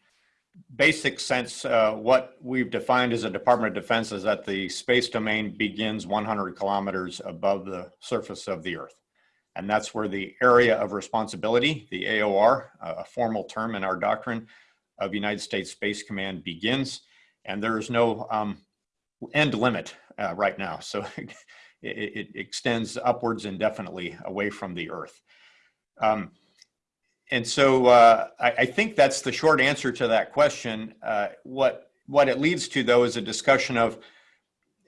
basic sense, uh, what we've defined as a Department of Defense is that the space domain begins 100 kilometers above the surface of the Earth. And that's where the area of responsibility, the AOR, a formal term in our doctrine of United States Space Command begins. And there is no um, end limit uh, right now. So <laughs> it, it, extends upwards indefinitely away from the Earth. Um, and so uh, I, I, think that's the short answer to that question. Uh, what what it leads to though is a discussion of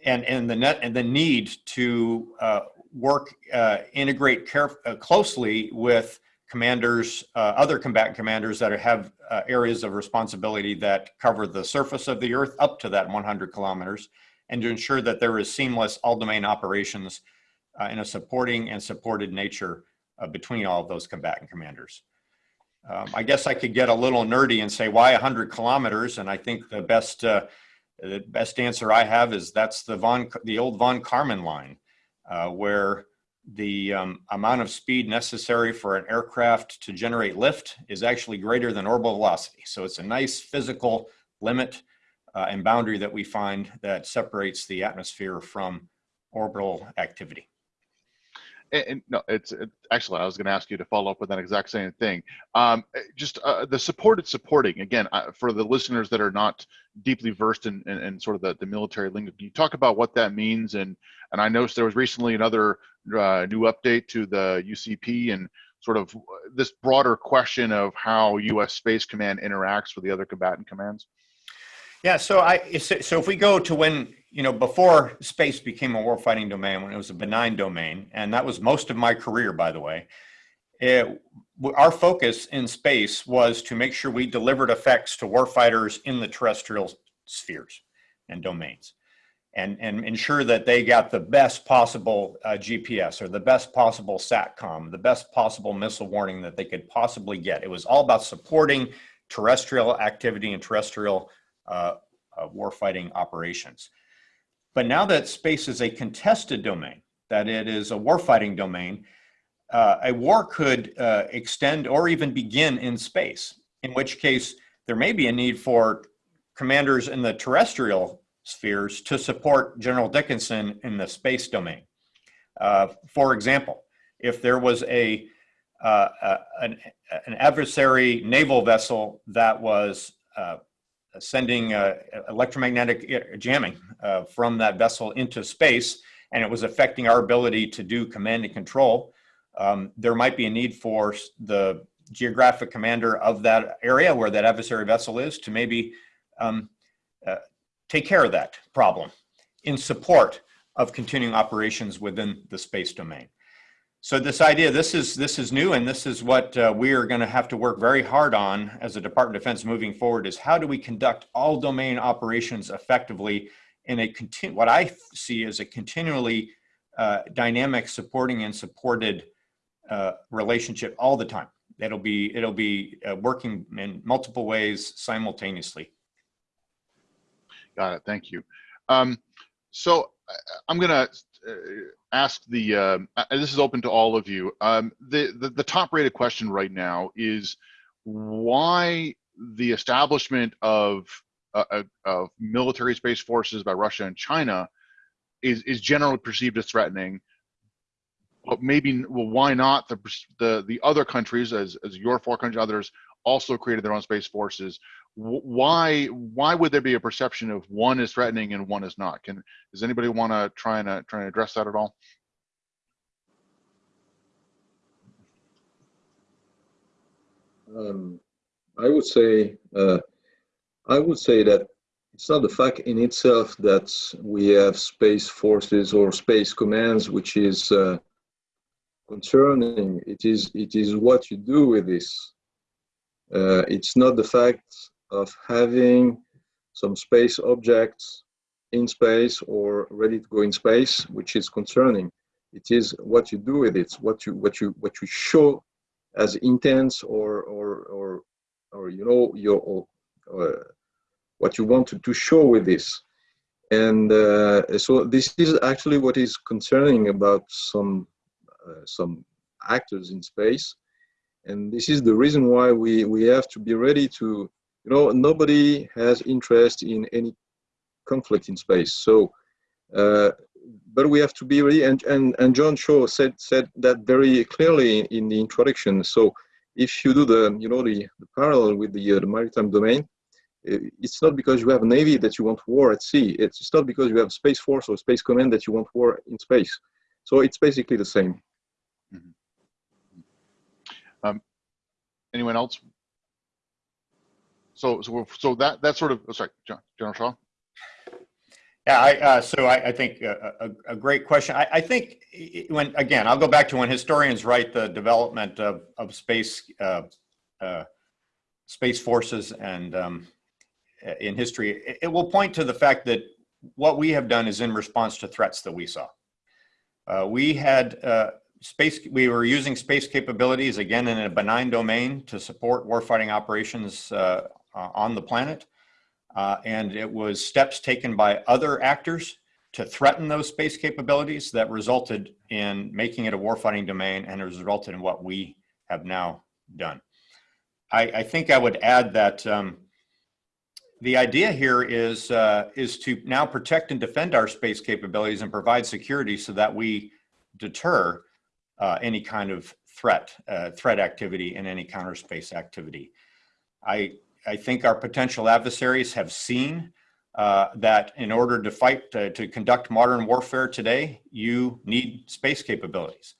and and the net and the need to uh, work uh, integrate uh, closely with commanders, uh, other combatant commanders that have uh, areas of responsibility that cover the surface of the earth up to that 100 kilometers, and to ensure that there is seamless all domain operations uh, in a supporting and supported nature between all of those combatant commanders. Um, I guess I could get a little nerdy and say why 100 kilometers, and I think the best the best answer I have is that's the von the old von Karman line, uh, where the um, amount of speed necessary for an aircraft to generate lift is actually greater than orbital velocity. So it's a nice physical limit uh, and boundary that we find that separates the atmosphere from orbital activity. And, and no, it's it, actually I was going to ask you to follow up with that exact same thing. Um, eh, just uh, the supported supporting again uh, for the listeners that are not deeply versed in, in, in sort of the, the military lingo. Can you talk about what that means? And and I noticed there was recently another uh, new update to the UCP and sort of this broader question of how U.S. Space Command interacts with the other combatant commands. Yeah, so I so if we go to when you know before space became a warfighting domain, when it was a benign domain, and that was most of my career, by the way. It, our focus in space was to make sure we delivered effects to warfighters in the terrestrial spheres and domains, and and ensure that they got the best possible uh, GPS or the best possible SATCOM, the best possible missile warning that they could possibly get. It was all about supporting terrestrial activity and terrestrial uh, uh, warfighting operations. But now that space is a contested domain, that it is a warfighting domain, uh, a war could uh, extend or even begin in space, in which case there may be a need for commanders in the terrestrial spheres to support General Dickinson in the space domain. Uh, for example, if there was a uh, an, an adversary naval vessel that was sending uh, electromagnetic jamming uh, from that vessel into space, and it was affecting our ability to do command and control, um, there might be a need for the geographic commander of that area where that adversary vessel is to maybe um, uh, take care of that problem in support of continuing operations within the space domain. So this idea, this is this is new, and this is what uh, we are going to have to work very hard on as a Department of Defense moving forward. Is how do we conduct all domain operations effectively in a continu- what I see as a continually uh, dynamic, supporting and supported uh, relationship all the time. It'll be it'll be uh, working in multiple ways simultaneously. Got it. Thank you. Um, so I'm going to uh, ask the, uh, this is open to all of you. Um, the, the, the top rated question right now is why the establishment of, uh, of military space forces by Russia and China is, is generally perceived as threatening, but maybe, well, why not the, the, the other countries, as, as your four countries, others, also created their own space forces why why would there be a perception of one is threatening and one is not? Can does anybody want to try and uh, try and address that at all? Um, i would say uh, i would say that it's not the fact in itself that we have space forces or space commands which is uh, concerning. It is it is what you do with this. Uh, it's not the fact of having some space objects in space or ready to go in space, which is concerning. It is what you do with it, what you what you what you show as intents or or or or you know your uh, what you want to, to show with this. And uh, so this is actually what is concerning about some uh, some actors in space and this is the reason why we we have to be ready to you know nobody has interest in any conflict in space. So uh, but we have to be ready and and, and john shaw said said that very clearly in the introduction. So if you do the you know the, the parallel with the, uh, the maritime domain it's not because you have a navy that you want war at sea. It's not because you have space force or space command that you want war in space. So it's basically the same. Mm -hmm. um, anyone else So, so, so that, that sort of, oh, sorry, Gen- General Shaw? Yeah, I, uh, so I, I think a, a, a great question. I, I think when, again, I'll go back to when historians write the development of, of space, uh, uh, space forces and, um, uh, in history, it, it will point to the fact that what we have done is in response to threats that we saw. Uh, we had, uh, space, we were using space capabilities, again, in a benign domain to support warfighting operations, uh, uh, on the planet. Uh, and it was steps taken by other actors to threaten those space capabilities that resulted in making it a warfighting domain and has resulted in what we have now done. I, I think I would add that um, the idea here is, uh, is to now protect and defend our space capabilities and provide security so that we deter uh, any kind of threat, uh, threat activity and any counter space activity. I, I think our potential adversaries have seen uh, that in order to fight, to, to conduct modern warfare today, you need space capabilities.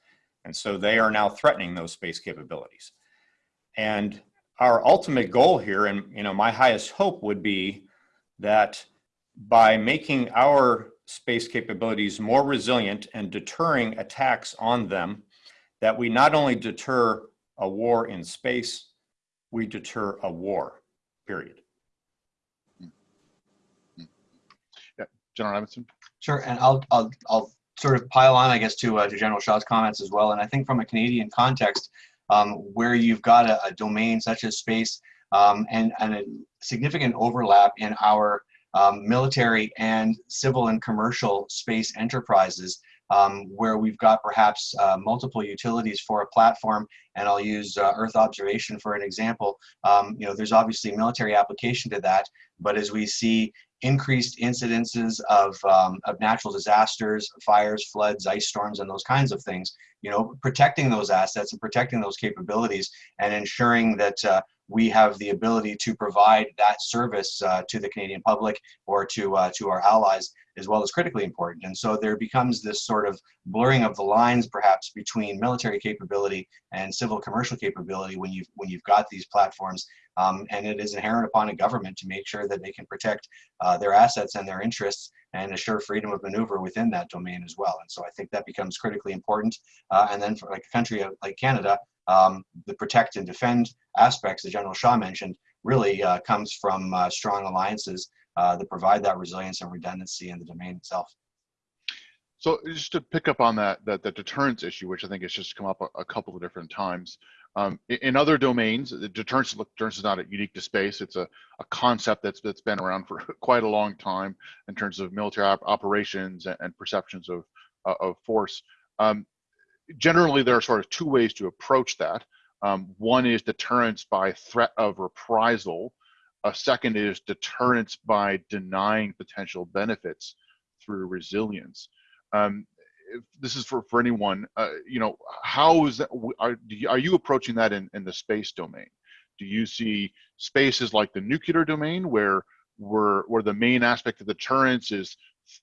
And so they are now threatening those space capabilities. And our ultimate goal here, and you know, my highest hope would be that by making our space capabilities more resilient and deterring attacks on them, that we not only deter a war in space, we deter a war period. General Adamson? Sure, and I'll, I'll, I'll sort of pile on, I guess, to, uh, to General Shaw's comments as well. And I think from a Canadian context, um, where you've got a, a domain such as space um, and, and a significant overlap in our um, military and civil and commercial space enterprises, um, where we've got perhaps uh, multiple utilities for a platform, and I'll use uh, Earth observation for an example. Um, you know, there's obviously military application to that, but as we see increased incidences of, um, of natural disasters, fires, floods, ice storms, and those kinds of things. You know, protecting those assets and protecting those capabilities and ensuring that uh, we have the ability to provide that service uh, to the Canadian public or to, uh, to our allies as well as critically important. And so there becomes this sort of blurring of the lines perhaps between military capability and civil commercial capability when you've, when you've got these platforms. Um, and it is inherent upon a government to make sure that they can protect uh, their assets and their interests and assure freedom of maneuver within that domain as well. And so I think that becomes critically important. Uh, and then for like a country like Canada, um, the protect and defend aspects that General Shaw mentioned really uh, comes from uh, strong alliances uh, that provide that resilience and redundancy in the domain itself. So just to pick up on that, that the deterrence issue, which I think has just come up a, a couple of different times. Um, in, other domains, deterrence, deterrence is not unique to space. It's a, a concept that's that's been around for <laughs> quite a long time in terms of military op operations and, and, perceptions of uh, of force. Um, generally, there are sort of two ways to approach that. Um, one is deterrence by threat of reprisal. A second is deterrence by denying potential benefits through resilience. Um, this is for, for anyone, uh, you know, how is that, are, you, are you approaching that in, in the space domain? Do you see spaces like the nuclear domain where, where, where the main aspect of deterrence is,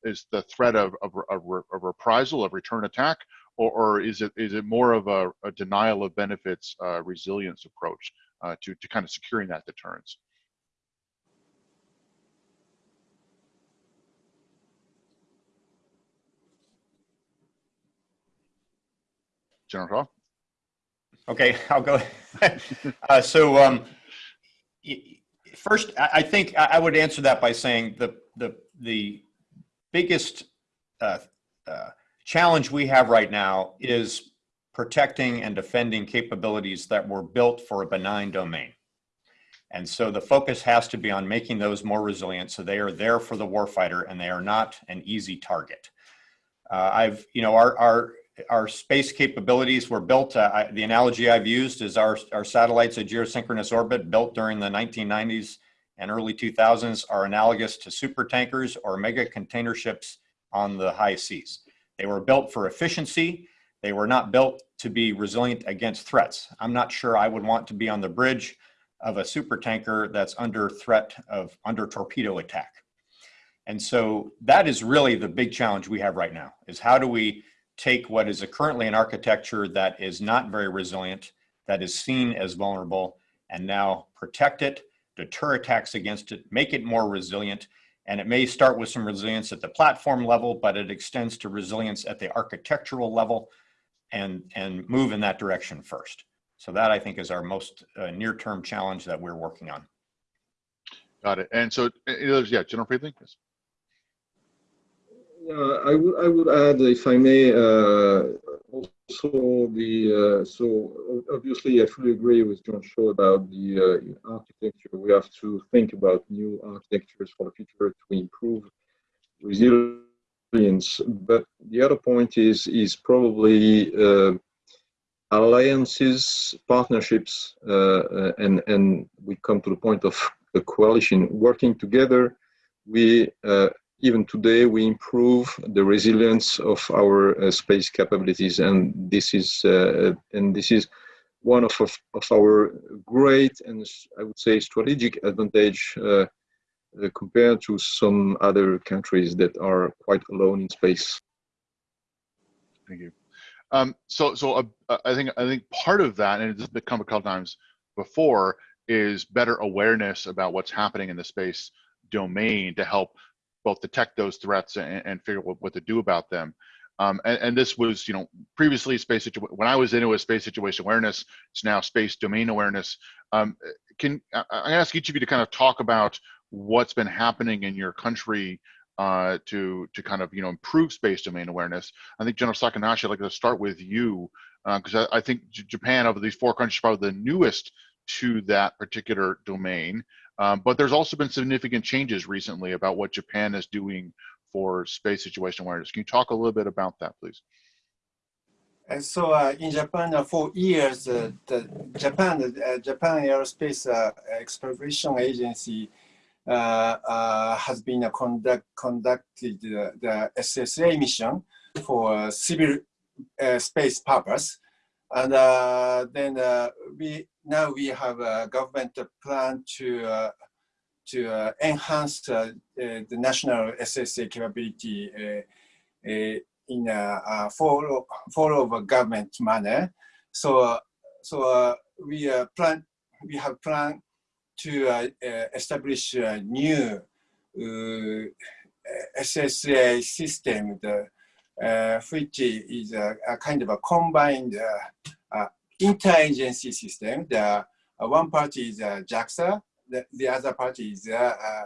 is the threat of, of, of, of reprisal, of return attack? Or, or is it is it more of a, a denial of benefits uh, resilience approach uh, to, to kind of securing that deterrence? General? Okay, I'll go. uh, so um, first, I think I would answer that by saying the the the biggest uh, uh, challenge we have right now is protecting and defending capabilities that were built for a benign domain. And so the focus has to be on making those more resilient so they are there for the warfighter and they are not an easy target. Uh, I've, you know, our, our our space capabilities were built, uh, I, the analogy I've used is our, our satellites at geosynchronous orbit built during the 1990s and early 2000s are analogous to super tankers or mega container ships on the high seas. They were built for efficiency. They were not built to be resilient against threats. I'm not sure I would want to be on the bridge of a super tanker that's under threat of under torpedo attack. And so that is really the big challenge we have right now is how do we take what is currently an architecture that is not very resilient, that is seen as vulnerable, and now protect it, deter attacks against it, make it more resilient. And it may start with some resilience at the platform level, but it extends to resilience at the architectural level and, and move in that direction first. So that I think is our most uh, near-term challenge that we're working on. Got it. And so, yeah, General Friedling? Yes. I would I would add, if I may, uh, also the uh, so obviously I fully agree with John Shaw about the uh, architecture. We have to think about new architectures for the future to improve resilience. But the other point is is probably uh, alliances, partnerships, uh, and and we come to the point of a coalition working together. We even today we improve the resilience of our uh, space capabilities. And this is uh, and this is one of, of, of, our great and i would say strategic advantage uh, compared to some other countries that are quite alone in space. Thank you. Um, so so uh, i think i think part of that and it's become a couple times before is better awareness about what's happening in the space domain to help both detect those threats and, and figure out what, what, to do about them. Um, and, and, this was, you know, previously space situ- when I was into a space situation awareness, it's now space domain awareness. Um, can I, ask each of you to kind of talk about what's been happening in your country uh, to to kind of you know improve space domain awareness? I think General Sakanashi, I'd like to start with you because uh, I, I, think Japan, of these four countries, is probably the newest to that particular domain. Um, but there's also been significant changes recently about what Japan is doing for space situation awareness. Can you talk a little bit about that, please? And so uh, in Japan, uh, for years, uh, the Japan, uh, Japan Aerospace uh, Exploration Agency uh, has been conduct, conducted the SSA mission for civil space purpose. And uh, then uh, we now we have a government plan to uh, to uh, enhance uh, uh the national SSA capability in a follow follow of a government manner. So so we plan we have planned to establish a new SSA system, the, uh, which is a, a, kind of a combined uh, uh, interagency system. The uh, one party is uh, JAXA, the, the other party is uh, uh,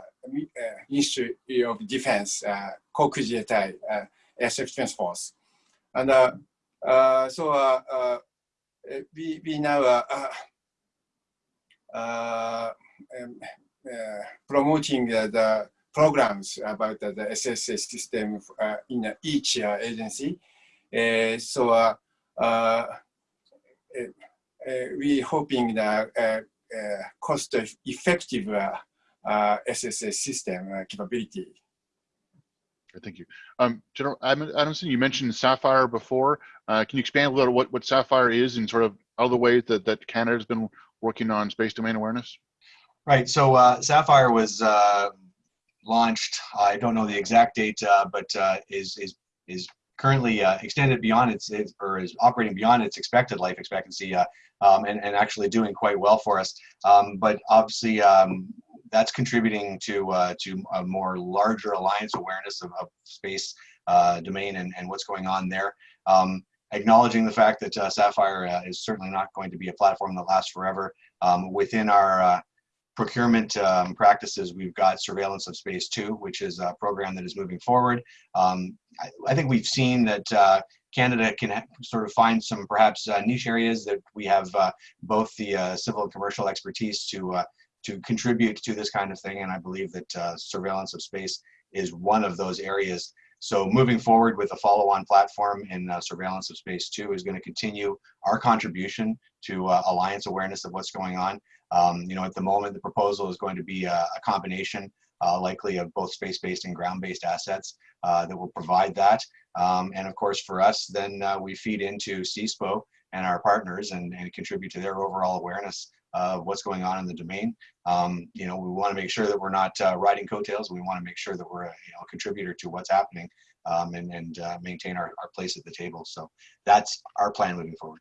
Ministry of Defense, uh, Kokujitai, uh, Air Defense Force. And uh, so we, we now um, promoting the programs about the, the SSA system uh, in uh, each uh, agency. so we're hoping that cost-effective SSA system capability. Thank you. Um, General Adamson, you mentioned Sapphire before. Uh, can you expand a little what, what Sapphire is and sort of other ways that, that Canada has been working on space domain awareness? Right. So uh, Sapphire was uh, launched. I don't know the exact date, uh, but uh, is is is currently uh, extended beyond its, its, or is operating beyond its expected life expectancy um, and, and actually doing quite well for us. Um, but obviously um, that's contributing to uh, to a more larger alliance awareness of, of space uh, domain and, and what's going on there. Um, acknowledging the fact that uh, Sapphire is certainly not going to be a platform that lasts forever. Um, within our procurement um, practices, we've got Surveillance of Space 2, which is a program that is moving forward. Um, I, I, think we've seen that uh, Canada can sort of find some perhaps uh, niche areas that we have uh, both the uh, civil and commercial expertise to uh, to contribute to this kind of thing, and I believe that uh, surveillance of space is one of those areas. So moving forward with a follow-on platform in surveillance of space 2 is going to continue our contribution to alliance awareness of what's going on. Um, you know, at the moment, the proposal is going to be a, a combination, uh, likely of both space-based and ground-based assets uh, that will provide that. Um, and of course, for us, then uh, we feed into CSPO and our partners and, and contribute to their overall awareness of what's going on in the domain. Um, you know, we want to make sure that we're not uh, riding coattails. We want to make sure that we're a, you know, contributor to what's happening um, and, and uh, maintain our, our place at the table. So that's our plan moving forward.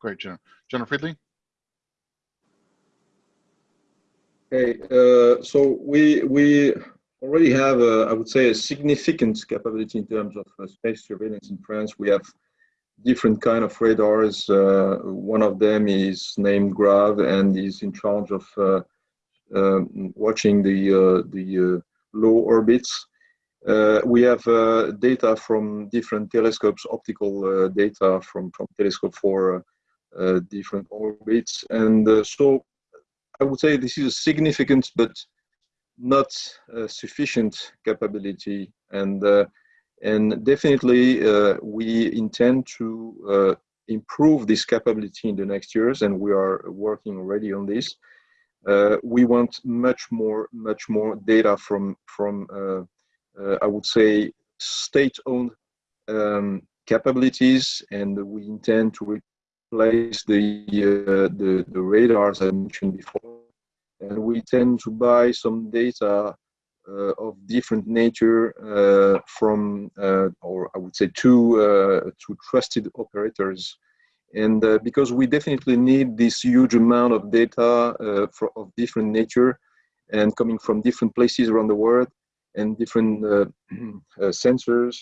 Great, Jenna. General Friedling? Okay, uh, so we we already have, a, I would say, a significant capability in terms of uh, space surveillance in France. We have different kind of radars. Uh, one of them is named GRAVES and is in charge of uh, um, watching the uh, the uh, low orbits. Uh, we have uh, data from different telescopes, optical uh, data from, from telescope for uh, uh, different orbits. And uh, so I would say this is a significant but not uh, sufficient capability. And, uh, and definitely uh, we intend to uh, improve this capability in the next years and we are working already on this. Uh, we want much more, much more data from, from I would say, state-owned um, capabilities, and we intend to replace the, uh, the the radars I mentioned before. And we tend to buy some data uh, of different nature uh, from, uh, or I would say, two uh, two trusted operators. And uh, because we definitely need this huge amount of data for, of different nature and coming from different places around the world and different <clears throat> sensors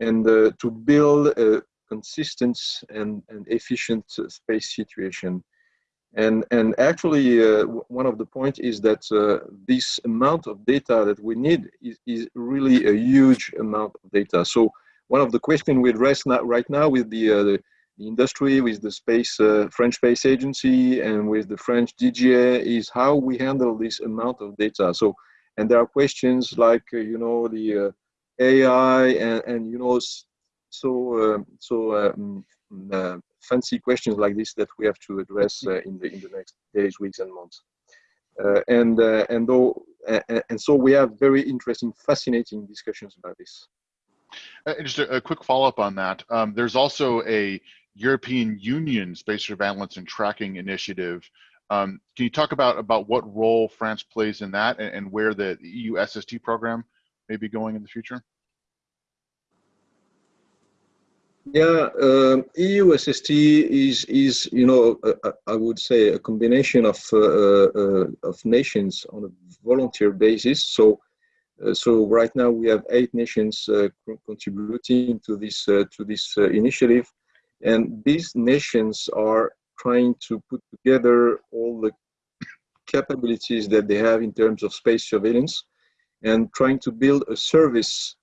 and to build a consistent and, and efficient space situation. And, and actually, uh, one of the points is that uh, this amount of data that we need is, is really a huge amount of data. So one of the questions we address now, right now with the, uh, the, industry, with the space, uh, French Space Agency and with the French DGA is how we handle this amount of data. So and there are questions like uh, you know the uh, AI and, and you know so uh, so um, uh, fancy questions like this that we have to address uh, in the in the next days, weeks, and months. And and though and so we have very interesting, fascinating discussions about this. Uh, Just a, a quick follow-up on that. Um, there's also a European Union space surveillance and tracking initiative. Um, can you talk about about what role France plays in that and, and where the EU SST program may be going in the future? Yeah, um, EU SST is is you know uh, I would say a combination of uh, uh, of nations on a volunteer basis. So uh, so right now we have eight nations uh, contributing to this uh, to this initiative, and these nations are trying to put together all the capabilities that they have in terms of space surveillance, and trying to build a service.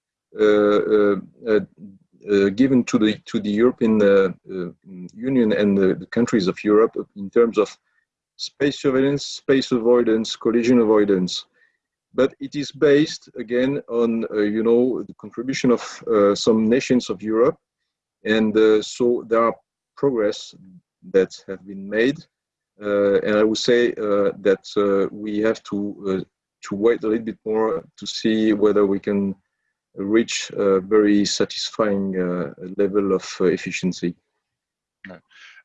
Uh, given to the to the European uh, uh, Union and the, the countries of Europe in terms of space surveillance, space avoidance, collision avoidance. But it is based again on uh, you know the contribution of uh, some nations of Europe, and uh, so there are progress that have been made. And I would say that we have to to wait a little bit more to see whether we can reach a very satisfying uh, level of uh, efficiency.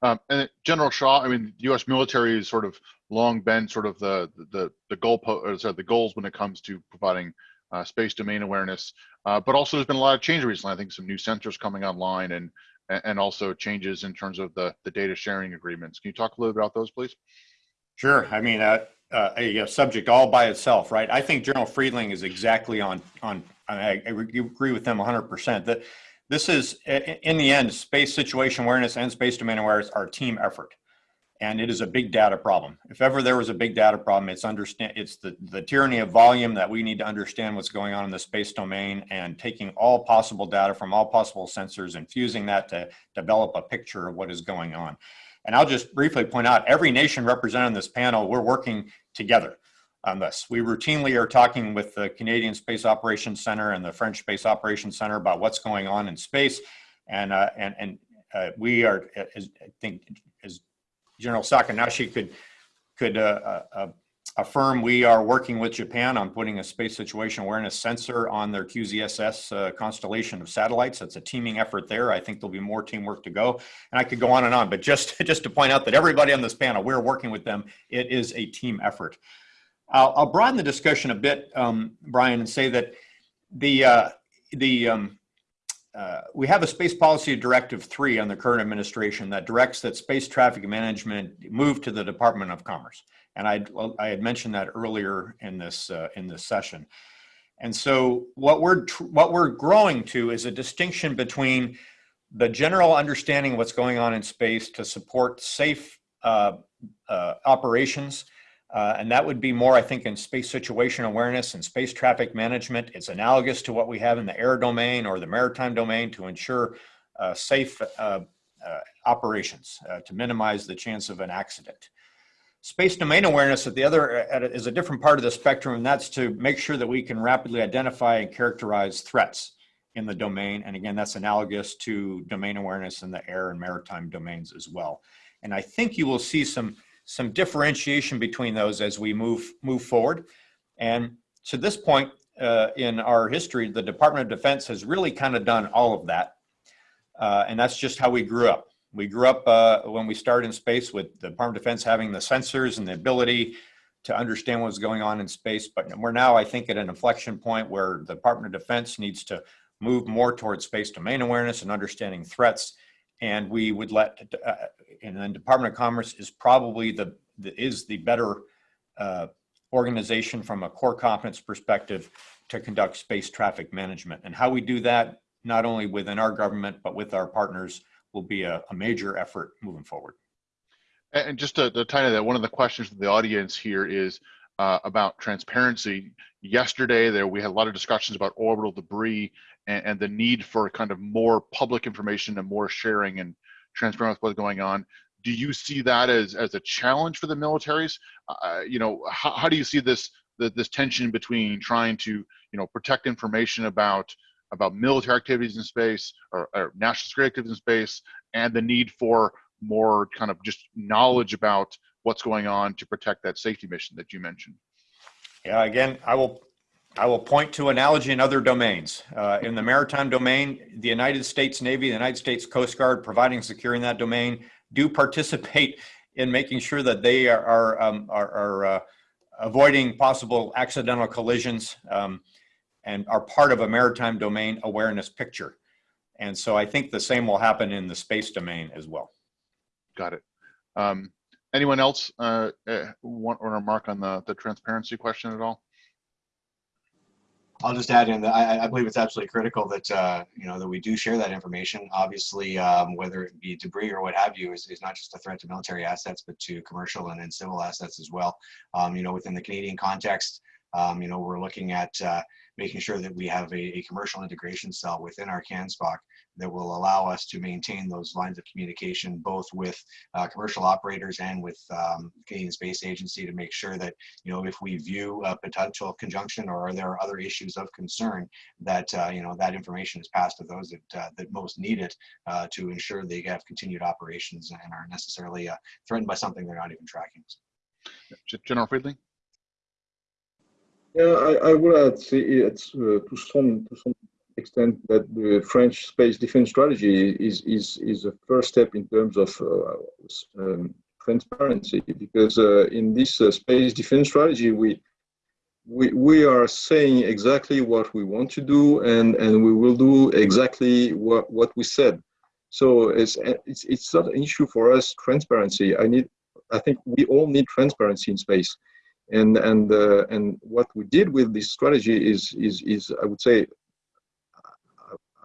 Um, and General Shaw, I mean, the U.S. military has sort of long been sort of the the the goal or sorry, the goals when it comes to providing uh, space domain awareness. Uh, but also, there's been a lot of change recently. I think some new sensors coming online and and also changes in terms of the the data sharing agreements. Can you talk a little bit about those, please? Sure. I mean, uh, uh, a, a subject all by itself, right? I think General Friedling is exactly on on. I, I agree with them 100. percent That this is, in the end, space situation awareness and space domain awareness are a team effort, and it is a big data problem. If ever there was a big data problem, it's understand it's the the tyranny of volume that we need to understand what's going on in the space domain and taking all possible data from all possible sensors and fusing that to develop a picture of what is going on. And I'll just briefly point out, every nation represented in this panel, we're working together on this. We routinely are talking with the Canadian Space Operations Center and the French Space Operations Center about what's going on in space. And, uh, and, and uh, we are, as, I think, as General Sakanashi could, could uh, uh, affirm, we are working with Japan on putting a space situation awareness sensor on their QZSS uh, constellation of satellites. That's a teaming effort there. I think there'll be more teamwork to go. And I could go on and on, but just, <laughs> just to point out that everybody on this panel, we're working with them. It is a team effort. I'll, I'll broaden the discussion a bit, um, Brian, and say that the, uh, the, um, uh, we have a space policy directive three on the current administration that directs that space traffic management move to the Department of Commerce. And I, I had mentioned that earlier in this, uh, in this session. And so what we're, what we're growing to is a distinction between the general understanding of what's going on in space to support safe uh, uh, operations. Uh, and that would be more, I think, in space situation awareness and space traffic management. It's analogous to what we have in the air domain or the maritime domain to ensure uh, safe uh, uh, operations uh, to minimize the chance of an accident. Space domain awareness at the other is a different part of the spectrum, and that's to make sure that we can rapidly identify and characterize threats in the domain. And again, that's analogous to domain awareness in the air and maritime domains as well. And I think you will see some some differentiation between those as we move move forward. And to this point uh, in our history, the Department of Defense has really kind of done all of that. Uh, and that's just how we grew up. We grew up uh, when we started in space with the Department of Defense having the sensors and the ability to understand what's going on in space. But we're now, I think, at an inflection point where the Department of Defense needs to move more towards space domain awareness and understanding threats. And we would let, uh, and then Department of Commerce is probably the, the is the better uh, organization from a core competence perspective to conduct space traffic management. And how we do that, not only within our government, but with our partners, will be a, a major effort moving forward. And just to, to tie to that, one of the questions from the audience here is uh, about transparency. Yesterday, there we had a lot of discussions about orbital debris and, and the need for kind of more public information and more sharing and transparency with what's going on. Do you see that as as a challenge for the militaries? Uh, you know, how, how do you see this the, this tension between trying to you know protect information about about military activities in space or, or national security activities in space and the need for more kind of just knowledge about what's going on to protect that safety mission that you mentioned. Yeah, again, I will I will point to analogy in other domains. Uh, in the maritime domain, the United States Navy, the United States Coast Guard, providing securing that domain, do participate in making sure that they are are, um, are, are uh, avoiding possible accidental collisions um, and are part of a maritime domain awareness picture. And so I think the same will happen in the space domain as well. Got it. Um, anyone else uh, uh, want or remark on the the transparency question at all? I'll just add in that I, I believe it's absolutely critical that uh, you know that we do share that information. Obviously, um, whether it be debris or what have you, is, is not just a threat to military assets, but to commercial and, and civil assets as well. Um, you know, within the Canadian context, um, you know, we're looking at uh, making sure that we have a, a, commercial integration cell within our CANSPOC that will allow us to maintain those lines of communication both with uh, commercial operators and with um, Canadian Space Agency to make sure that, you know, if we view a potential conjunction or there are other issues of concern that, uh, you know, that information is passed to those that, uh, that most need it uh, to ensure they have continued operations and aren't necessarily uh, threatened by something they're not even tracking. General Friedling? Yeah, I, I would add see, it's uh, to some to some extent that the French space defense strategy is is is a first step in terms of uh, um, transparency because uh, in this uh, space defense strategy we we we are saying exactly what we want to do and and we will do exactly what what we said. So it's it's it's not an issue for us transparency. I need I think we all need transparency in space and and uh, and what we did with this strategy is is is I would say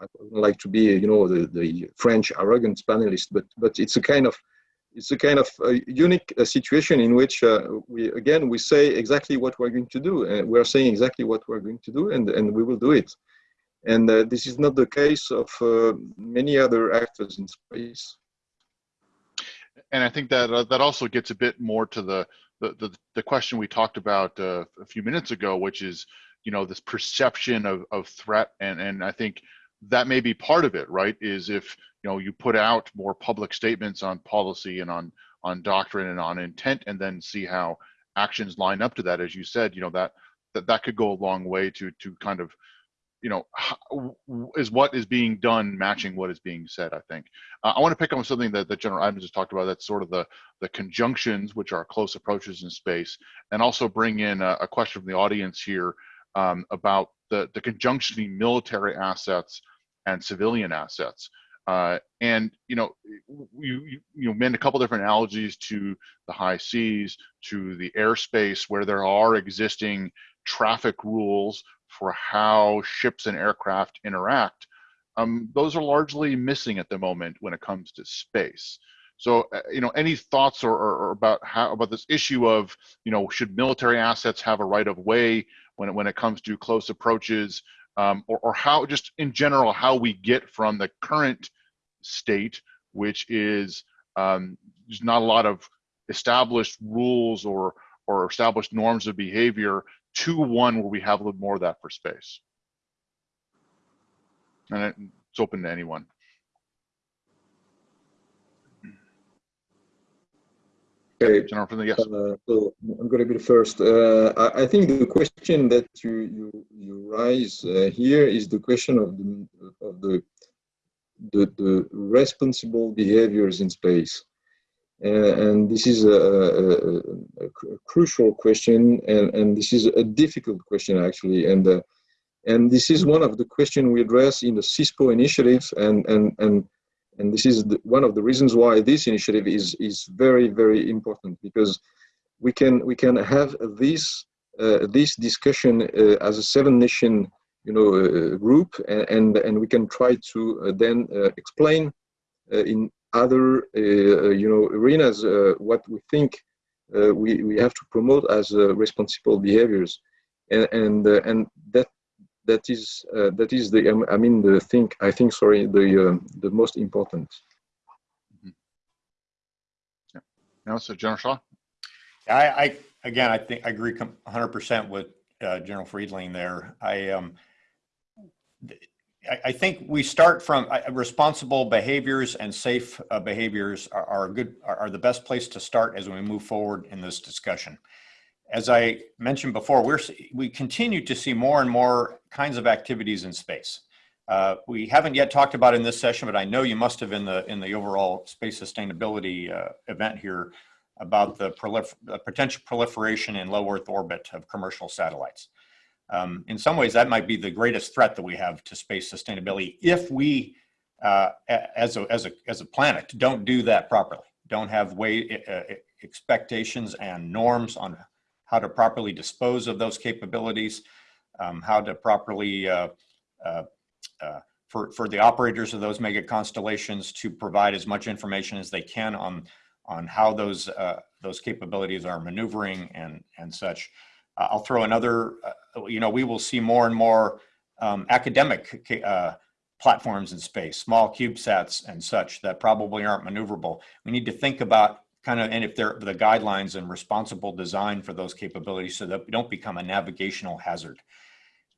I would like to be you know the, the French arrogant panelist, but but it's a kind of it's a kind of a unique uh, situation in which uh, we again we say exactly what we're going to do and we're saying exactly what we're going to do and and we will do it and uh, this is not the case of uh, many other actors in space and i think that uh, that also gets a bit more to the the, the, the question we talked about uh, a few minutes ago, which is, you know, this perception of, of threat. And, and I think that may be part of it, right? Is if, you know, you put out more public statements on policy and on, on doctrine and on intent, and then see how actions line up to that. As you said, you know, that, that, that could go a long way to, to kind of you know, is what is being done matching what is being said, I think. Uh, I want to pick on something that, that General Adams just talked about, that's sort of the, the conjunctions, which are close approaches in space, and also bring in a, a question from the audience here um, about the, the conjunction between military assets and civilian assets. Uh, and you know, you, you you know made a couple different analogies to the high seas, to the airspace, where there are existing traffic rules for how ships and aircraft interact. Um, those are largely missing at the moment when it comes to space. So, uh, you know, any thoughts or, or, or, about how about this issue of, you know, should military assets have a right of way when it, when it comes to close approaches, um, or, or how just in general how we get from the current state, which is um, there's not a lot of established rules or or established norms of behavior to one where we have a little more of that for space. And it's open to anyone. Okay, General from the yes. Uh, so I'm going to be the first. Uh, I, I, think the question that you you you raise uh, here is the question of the of the the, the responsible behaviors in space, and this is a, a, a, crucial question, and and this is a difficult question actually, and uh, and this is one of the questions we address in the CSpO initiatives, and and and and this is the, one of the reasons why this initiative is is very very important because we can we can have this uh, this discussion uh, as a seven nation you know uh, group and, and, and we can try to uh, then uh, explain uh, in other you know arenas what we think we we have to promote as responsible behaviors. And and and that that is uh, that is the um, I mean the thing I think sorry the uh, the most important. Mm-hmm. Yeah. Now, so General Shaw. I, I again I think I agree 100 percent with uh, General Friedling there. I um I, I think we start from uh, responsible behaviors and safe uh, behaviors are, are good are, are the best place to start as we move forward in this discussion as I mentioned before, we're, we continue to see more and more kinds of activities in space. Uh, we haven't yet talked about in this session, but I know you must have in the in the overall space sustainability uh, event here about the, potential proliferation in low Earth orbit of commercial satellites. Um, in some ways, that might be the greatest threat that we have to space sustainability if we, uh, as a as a as a planet, don't do that properly. Don't have way expectations and norms on how to properly dispose of those capabilities, um, how to properly, uh, uh, uh, for, for the operators of those mega constellations to provide as much information as they can on, on how those, uh, those capabilities are maneuvering and, and such. Uh, I'll throw another, uh, you know, we will see more and more um, academic platforms in space, small CubeSats and such that probably aren't maneuverable. We need to think about kind of, and if they're the guidelines and responsible design for those capabilities so that we don't become a navigational hazard.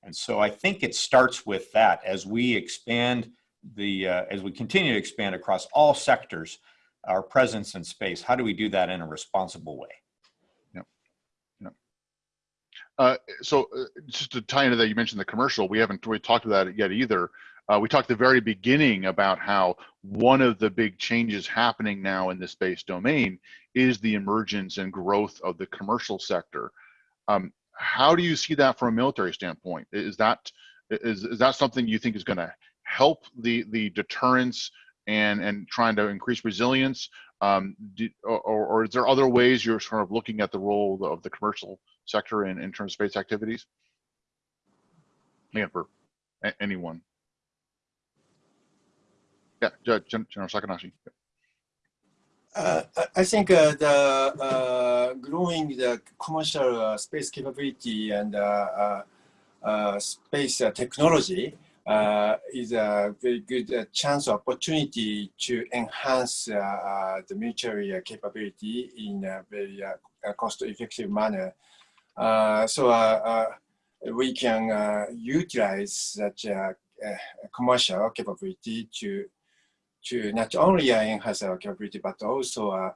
And so I think it starts with that as we expand the, uh, as we continue to expand across all sectors, our presence in space, how do we do that in a responsible way? Yep. Uh, so uh, just to tie into that, you mentioned the commercial, we haven't really talked about it yet either. Uh, we talked at the very beginning about how one of the big changes happening now in the space domain is the emergence and growth of the commercial sector. Um, how do you see that from a military standpoint? Is that is, is that something you think is going to help the the deterrence and and trying to increase resilience? Um, do, or, or, is there other ways you're sort of looking at the role of the commercial sector in, in terms of space activities? Again, for anyone. Yeah, General Sakanashi. Uh, I think uh, the uh, growing the commercial uh, space capability and uh, uh, uh space uh, technology uh, is a very good chance opportunity to enhance the military capability in a very cost-effective manner. so we can utilize such commercial capability to to not only enhance our capability, but also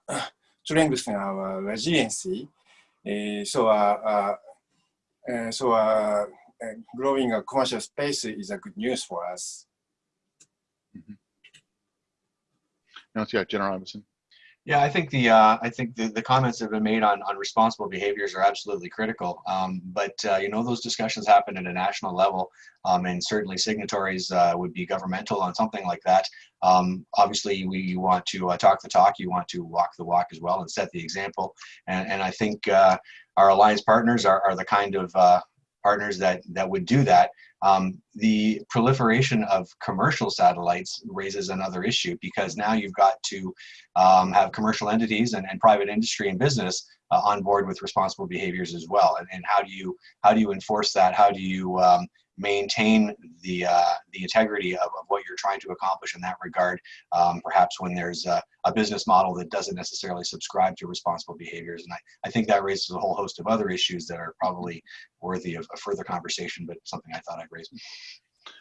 strengthen our resiliency. So, so growing a commercial space is a good news for us. Mm -hmm. Now, yeah, General Robinson. Yeah, I think the uh, I think the, the comments that have been made on, on responsible behaviors are absolutely critical. Um, but uh, you know those discussions happen at a national level, um, and certainly signatories uh, would be governmental on something like that. Um, obviously, we you want to uh, talk the talk, you want to walk the walk as well, and set the example. And, and I think uh, our alliance partners are, are the kind of uh, partners that that would do that. Um, the proliferation of commercial satellites raises another issue because now you've got to um, have commercial entities and, and private industry and business uh, on board with responsible behaviors as well. And, and how do you how do you enforce that? How do you um, maintain the uh, the integrity of, of, what you're trying to accomplish in that regard? Um, perhaps when there's a, a, business model that doesn't necessarily subscribe to responsible behaviors, and I, I think that raises a whole host of other issues that are probably worthy of a further conversation, but something I thought I'd raise.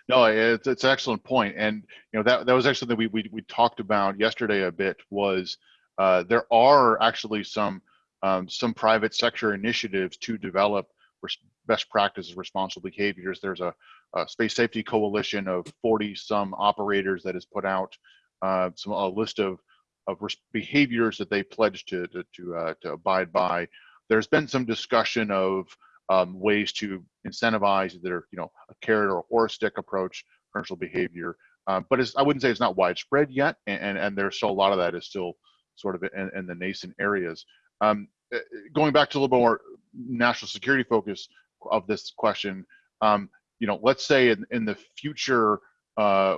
No, it's it's an excellent point, and you know that that was actually that we we we talked about yesterday a bit was uh, there are actually some um, some private sector initiatives to develop best practices, responsible behaviors. There's a, a, space safety coalition of 40 some operators that has put out uh, some a list of of behaviors that they pledge to to to, uh, to abide by. There's been some discussion of um, ways to incentivize either you know a carrot or a horse stick approach commercial behavior. Uh, but I wouldn't say it's not widespread yet, and, and, and there's still a lot of that is still sort of in, in the nascent areas. Um, uh, going back to a little more national security focus of this question, um, you know, let's say in, in the future, uh,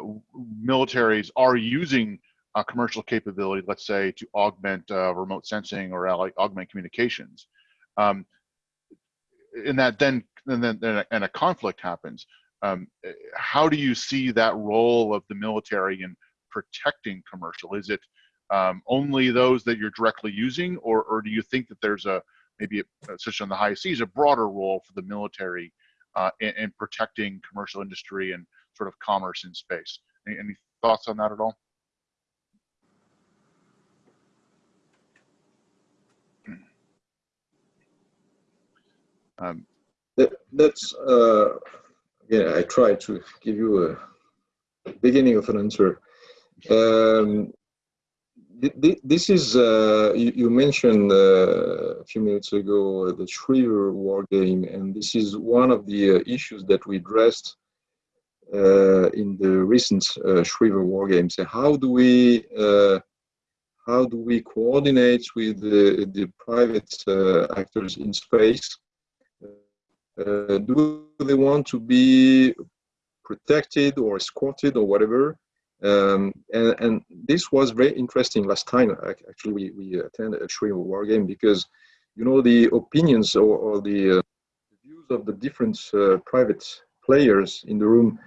militaries are using a commercial capability, let's say to augment uh, remote sensing or augment communications. Um, that then and then and a, and a conflict happens. Um, how do you see that role of the military in protecting commercial? Is it um, only those that you're directly using, or, or do you think that there's a maybe, especially on the high seas, a broader role for the military uh, in, in, protecting commercial industry and sort of commerce in space? Any, any thoughts on that at all? Um, that, that's uh, yeah. I try to give you a beginning of an answer. Um, this is uh, you, you, mentioned uh, a few minutes ago uh, the Schriever war game, and this is one of the uh, issues that we addressed uh, in the recent uh, Schriever war games. How do we how do we coordinate with the, the private actors in space do they want to be protected or escorted or whatever? Um, and, and, this was very interesting last time. Actually, we, we attended a Schriever war game because, you know, the opinions or, or the, uh, views of the different uh, private players in the room,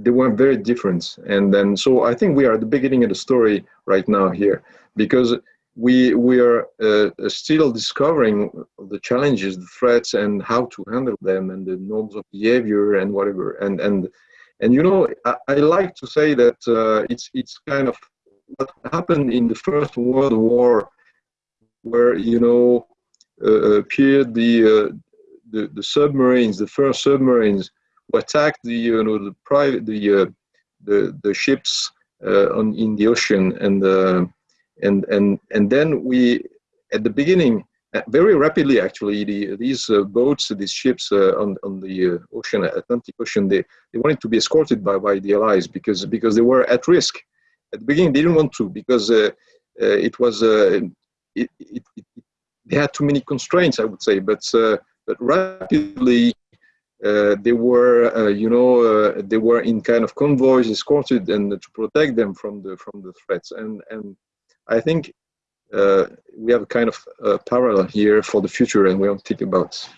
they were very different. And then, so I think we are at the beginning of the story right now here because we we are uh, still discovering the challenges, the threats, and how to handle them, and the norms of behavior and whatever. And and and you know, I, I like to say that uh, it's it's kind of what happened in the First World War, where you know uh, appeared the, uh, the the submarines, the first submarines, who attacked the you know the private the uh, the the ships uh, on in the ocean. And and and and then we at the beginning uh, very rapidly actually the, these uh, boats these ships uh, on, on the uh, ocean atlantic ocean they, they wanted to be escorted by, by the allies because because they were at risk at the beginning they didn't want to because uh, uh, it was it, it, it, they had too many constraints i would say but but rapidly uh, they were, uh, you know, uh, they were in kind of convoys escorted and to protect them from the from the threats. And and I think uh, we have a kind of uh, parallel here for the future and we don't think about.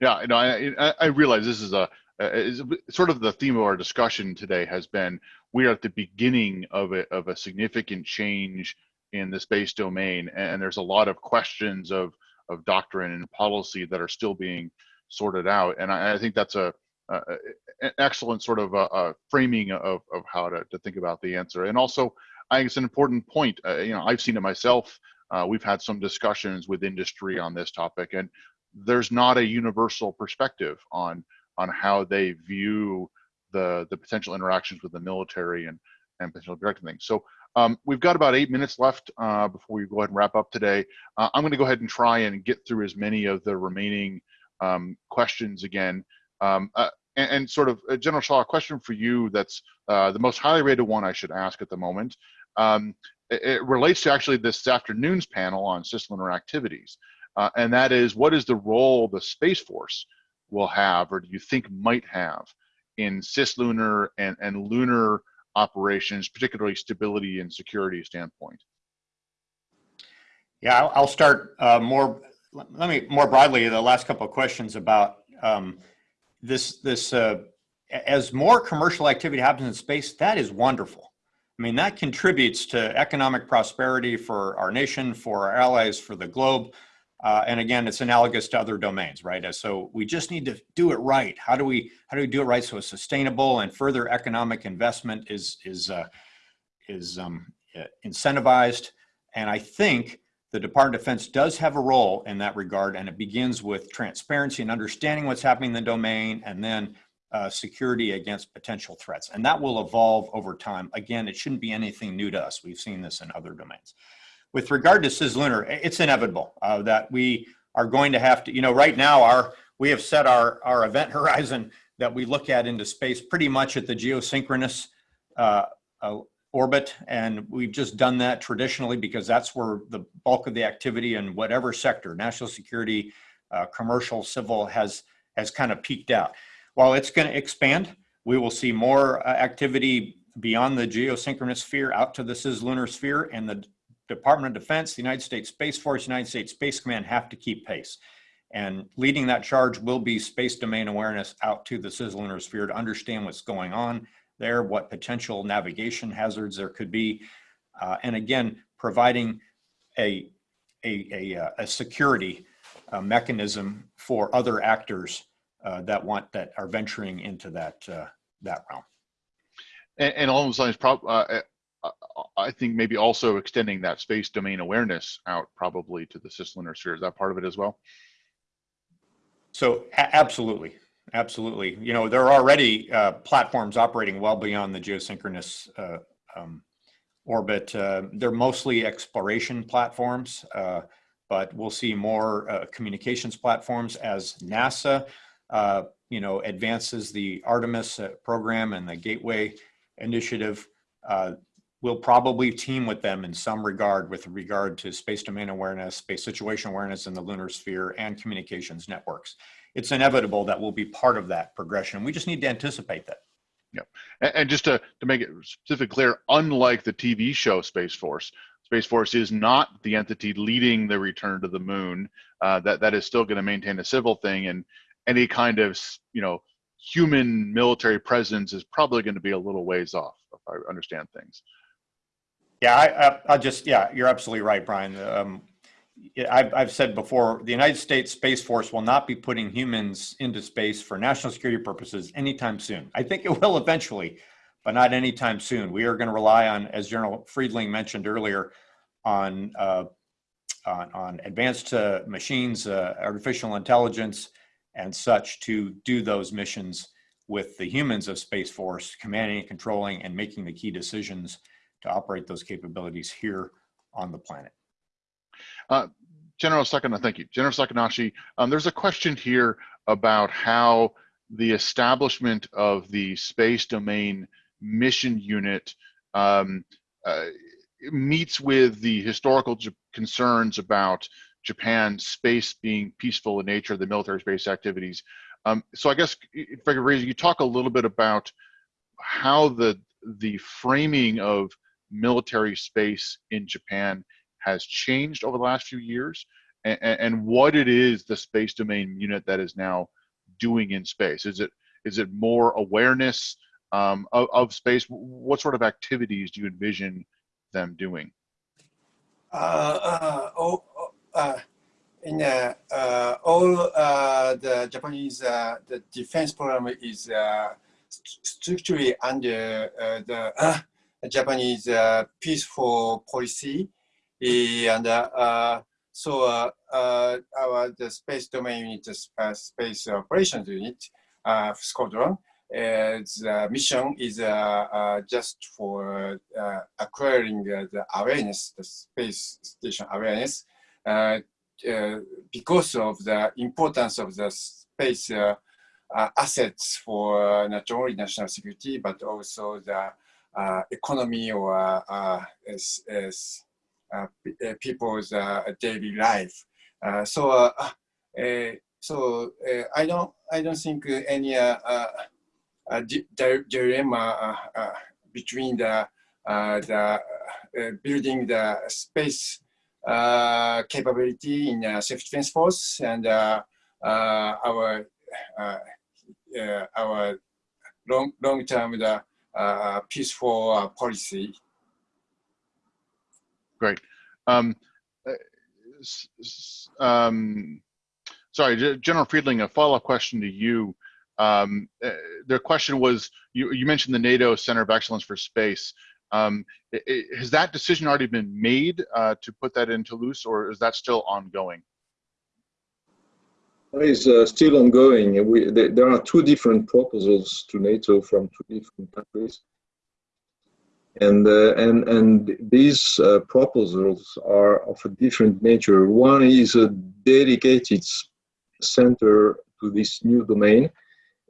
Yeah, you know, I, I realize this is a, is sort of the theme of our discussion today has been we are at the beginning of a, of a significant change in the space domain and there's a lot of questions of of doctrine and policy that are still being sorted out and I, I think that's a uh, an excellent sort of uh, uh, framing of, of how to, to think about the answer. And also, I think it's an important point. Uh, you know, I've seen it myself. Uh, we've had some discussions with industry on this topic, and there's not a universal perspective on on how they view the the potential interactions with the military and and potentially directing things. So um, we've got about eight minutes left uh, before we go ahead and wrap up today. Uh, I'm going to go ahead and try and get through as many of the remaining um, questions again. Um, uh, and, and, sort of, uh, General Shaw, a question for you that's uh, the most highly rated one I should ask at the moment. Um, it, it, relates to actually this afternoon's panel on cislunar activities. Uh, and that is, what is the role the Space Force will have, or do you think might have, in cislunar and, and lunar operations, particularly stability and security standpoint? Yeah, I'll, start uh, more. Let me more broadly the last couple of questions about um, this. This uh, as more commercial activity happens in space, that is wonderful. I mean, that contributes to economic prosperity for our nation, for our allies, for the globe. Uh, and again, it's analogous to other domains, right? So we just need to do it right. How do we how do we do it right so it's sustainable and further economic investment is is uh, is um, incentivized? And I think the Department of Defense does have a role in that regard, and it begins with transparency and understanding what's happening in the domain, and then uh, security against potential threats. And that will evolve over time. Again, it shouldn't be anything new to us. We've seen this in other domains with regard to cislunar, it's inevitable uh, that we are going to have to, you know, right now our we have set our, our event <laughs> horizon that we look at into space pretty much at the geosynchronous uh, uh, orbit. And we've just done that traditionally because that's where the bulk of the activity in whatever sector, national security, uh, commercial, civil has, has kind of peaked out. While it's going to expand, we will see more uh, activity beyond the geosynchronous sphere out to the cislunar sphere and the Department of Defense, the United States Space Force, United States Space Command have to keep pace. And leading that charge will be space domain awareness out to the cislunar sphere to understand what's going on there, what potential navigation hazards there could be. Uh, and again, providing a, a, a, uh, a security uh, mechanism for other actors uh, that want that are venturing into that, uh, that realm. And, and along those lines, prob I think maybe also extending that space domain awareness out probably to the cislunar sphere. Is that part of it as well? So absolutely, absolutely. You know, there are already uh, platforms operating well beyond the geosynchronous uh, um, orbit. Uh, they're mostly exploration platforms, uh, but we'll see more uh, communications platforms as NASA, uh, you know, advances the Artemis program and the Gateway initiative. We'll probably team with them in some regard with regard to space domain awareness, space situation awareness in the lunar sphere, and communications networks. It's inevitable that we'll be part of that progression. We just need to anticipate that. Yeah, and, and just to, to make it specifically clear, unlike the TV show Space Force, Space Force is not the entity leading the return to the moon. Uh, that that is still going to maintain a civil thing, and any kind of you know human military presence is probably going to be a little ways off, if I understand things. Yeah, I, I, just, yeah, you're absolutely right, Brian. Um, I've, I've said before, the United States Space Force will not be putting humans into space for national security purposes anytime soon. I think it will eventually, but not anytime soon. We are going to rely on, as General Friedling mentioned earlier, on uh, on, on, advanced uh, machines, uh, artificial intelligence, and such to do those missions with the humans of Space Force, commanding and controlling and making the key decisions to operate those capabilities here on the planet. Uh, General Sakana, thank you. General Sakanashi, um, there's a question here about how the establishment of the space domain mission unit um, uh, meets with the historical concerns about Japan's space being peaceful in nature, the military space activities. Um, so I guess, if I could raise, you talk a little bit about how the the framing of military space in Japan has changed over the last few years and, and what it is the space domain unit that is now doing in space. Is it is it more awareness um, of, of space? What sort of activities do you envision them doing? Uh, uh, oh, uh, in uh, uh, all uh, the Japanese the defense program is strictly under the Japanese peaceful policy. And uh, so uh, our the space domain unit, space operations unit, squadron, the mission is uh, uh, just for uh, acquiring uh, the awareness, the space station awareness, uh, uh, because of the importance of the space uh, uh, assets for uh, not only national security but also the uh, economy or uh, as, uh, uh, people's uh, daily life. Uh, so, uh, uh, so uh, I don't, I don't think uh, any uh, uh, uh, di- di- dilemma uh, uh, between the uh, the uh, building the space uh, capability in uh, self defense force and uh, uh, our uh, uh, our long long term the uh, peaceful uh, policy. Um, uh, um, sorry, General Friedling, a follow-up question to you. Um, uh, their question was, you, you mentioned the NATO Center of Excellence for Space. Um, i- i- has that decision already been made uh, to put that in Toulouse, or is that still ongoing? It is uh, still ongoing. We, there are two different proposals to NATO from two different countries. And, uh, and, and these uh, proposals are of a different nature. One is a dedicated center to this new domain,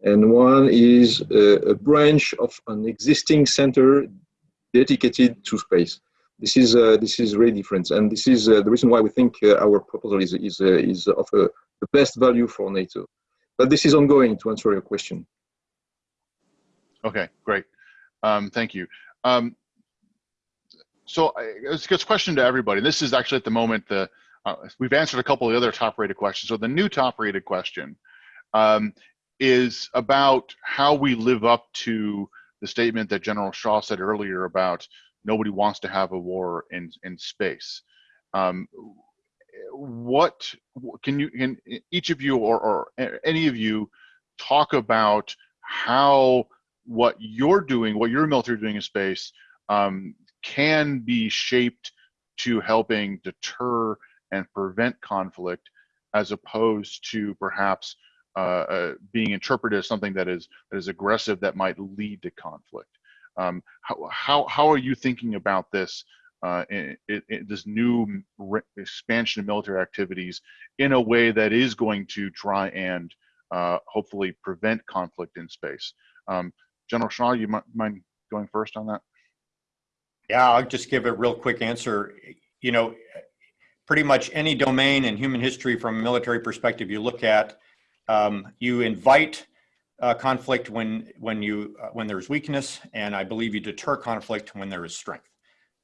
and one is a, a branch of an existing center dedicated to space. This is, uh, this is really different, and this is uh, the reason why we think uh, our proposal is, is, uh, is of the best value for NATO. But this is ongoing to answer your question. Okay, great. Um, thank you. Um, so it's a question to everybody. This is actually at the moment the uh, we've answered a couple of the other top-rated questions. So the new top-rated question um, is about how we live up to the statement that General Shaw said earlier about nobody wants to have a war in in space. Um, what can you can each of you or, or any of you talk about how what you're doing, what your military doing in space, um, can be shaped to helping deter and prevent conflict, as opposed to perhaps uh, uh, being interpreted as something that is that is aggressive that might lead to conflict. Um, how, how how are you thinking about this? Uh, in, in this new expansion of military activities in a way that is going to try and uh, hopefully prevent conflict in space. Um, General Shaw, you might mind going first on that? Yeah, I'll just give a real quick answer. You know, pretty much any domain in human history from a military perspective you look at, um, you invite uh, conflict when when you uh, when there's weakness, and I believe you deter conflict when there is strength.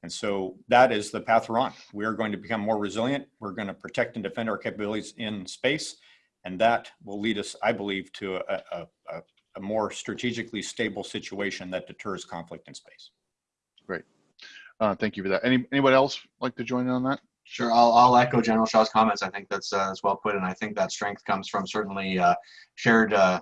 And so that is the path we're on. We are going to become more resilient. We're going to protect and defend our capabilities in space, and that will lead us, I believe, to a, a, a, a more strategically stable situation that deters conflict in space. Great. Uh, thank you for that. Any anybody else like to join in on that? Sure, I'll, I'll echo General Shaw's comments. I think that's, uh, that's well put, and I think that strength comes from certainly uh, shared, uh, sh-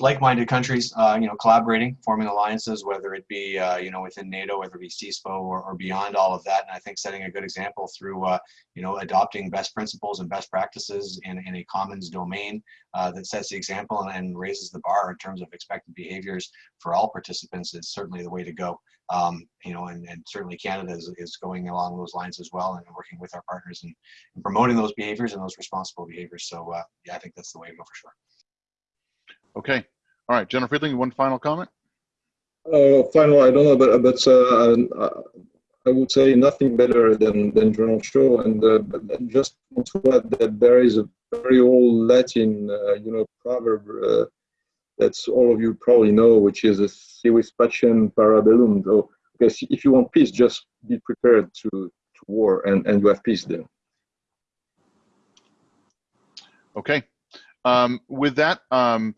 like-minded countries, uh, you know, collaborating, forming alliances, whether it be, uh, you know, within NATO, whether it be CSpO or, or beyond all of that. And I think setting a good example through, uh, you know, adopting best principles and best practices in, in a commons domain uh, that sets the example and, and raises the bar in terms of expected behaviors for all participants is certainly the way to go um, you know, and, and certainly Canada is, is going along those lines as well and working with our partners and, and promoting those behaviors and those responsible behaviors. So uh, yeah, I think that's the way to go for sure. Okay. All right, General Friedling, one final comment. Uh, final, I don't know, but, but uh, uh, I would say nothing better than, than General Shaw. And uh, just want to add that there is a very old Latin, uh, you know, proverb uh, that's all of you probably know, which is a si vis pacem para bellum. So, because if you want peace, just be prepared to, to war and, and you have peace then. Okay. Um, with that, um,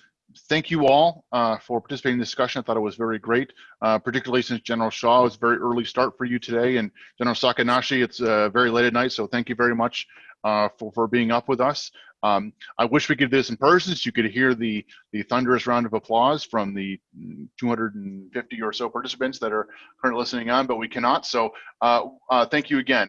thank you all uh, for participating in the discussion. I thought it was very great, uh, particularly since General Shaw was very early start for you today, and General Sakanashi, it's uh, very late at night, so thank you very much uh, for, for being up with us. Um, I wish we could do this in person so you could hear the, the thunderous round of applause from the 250 or so participants that are currently listening on, but we cannot. So uh, uh, thank you again.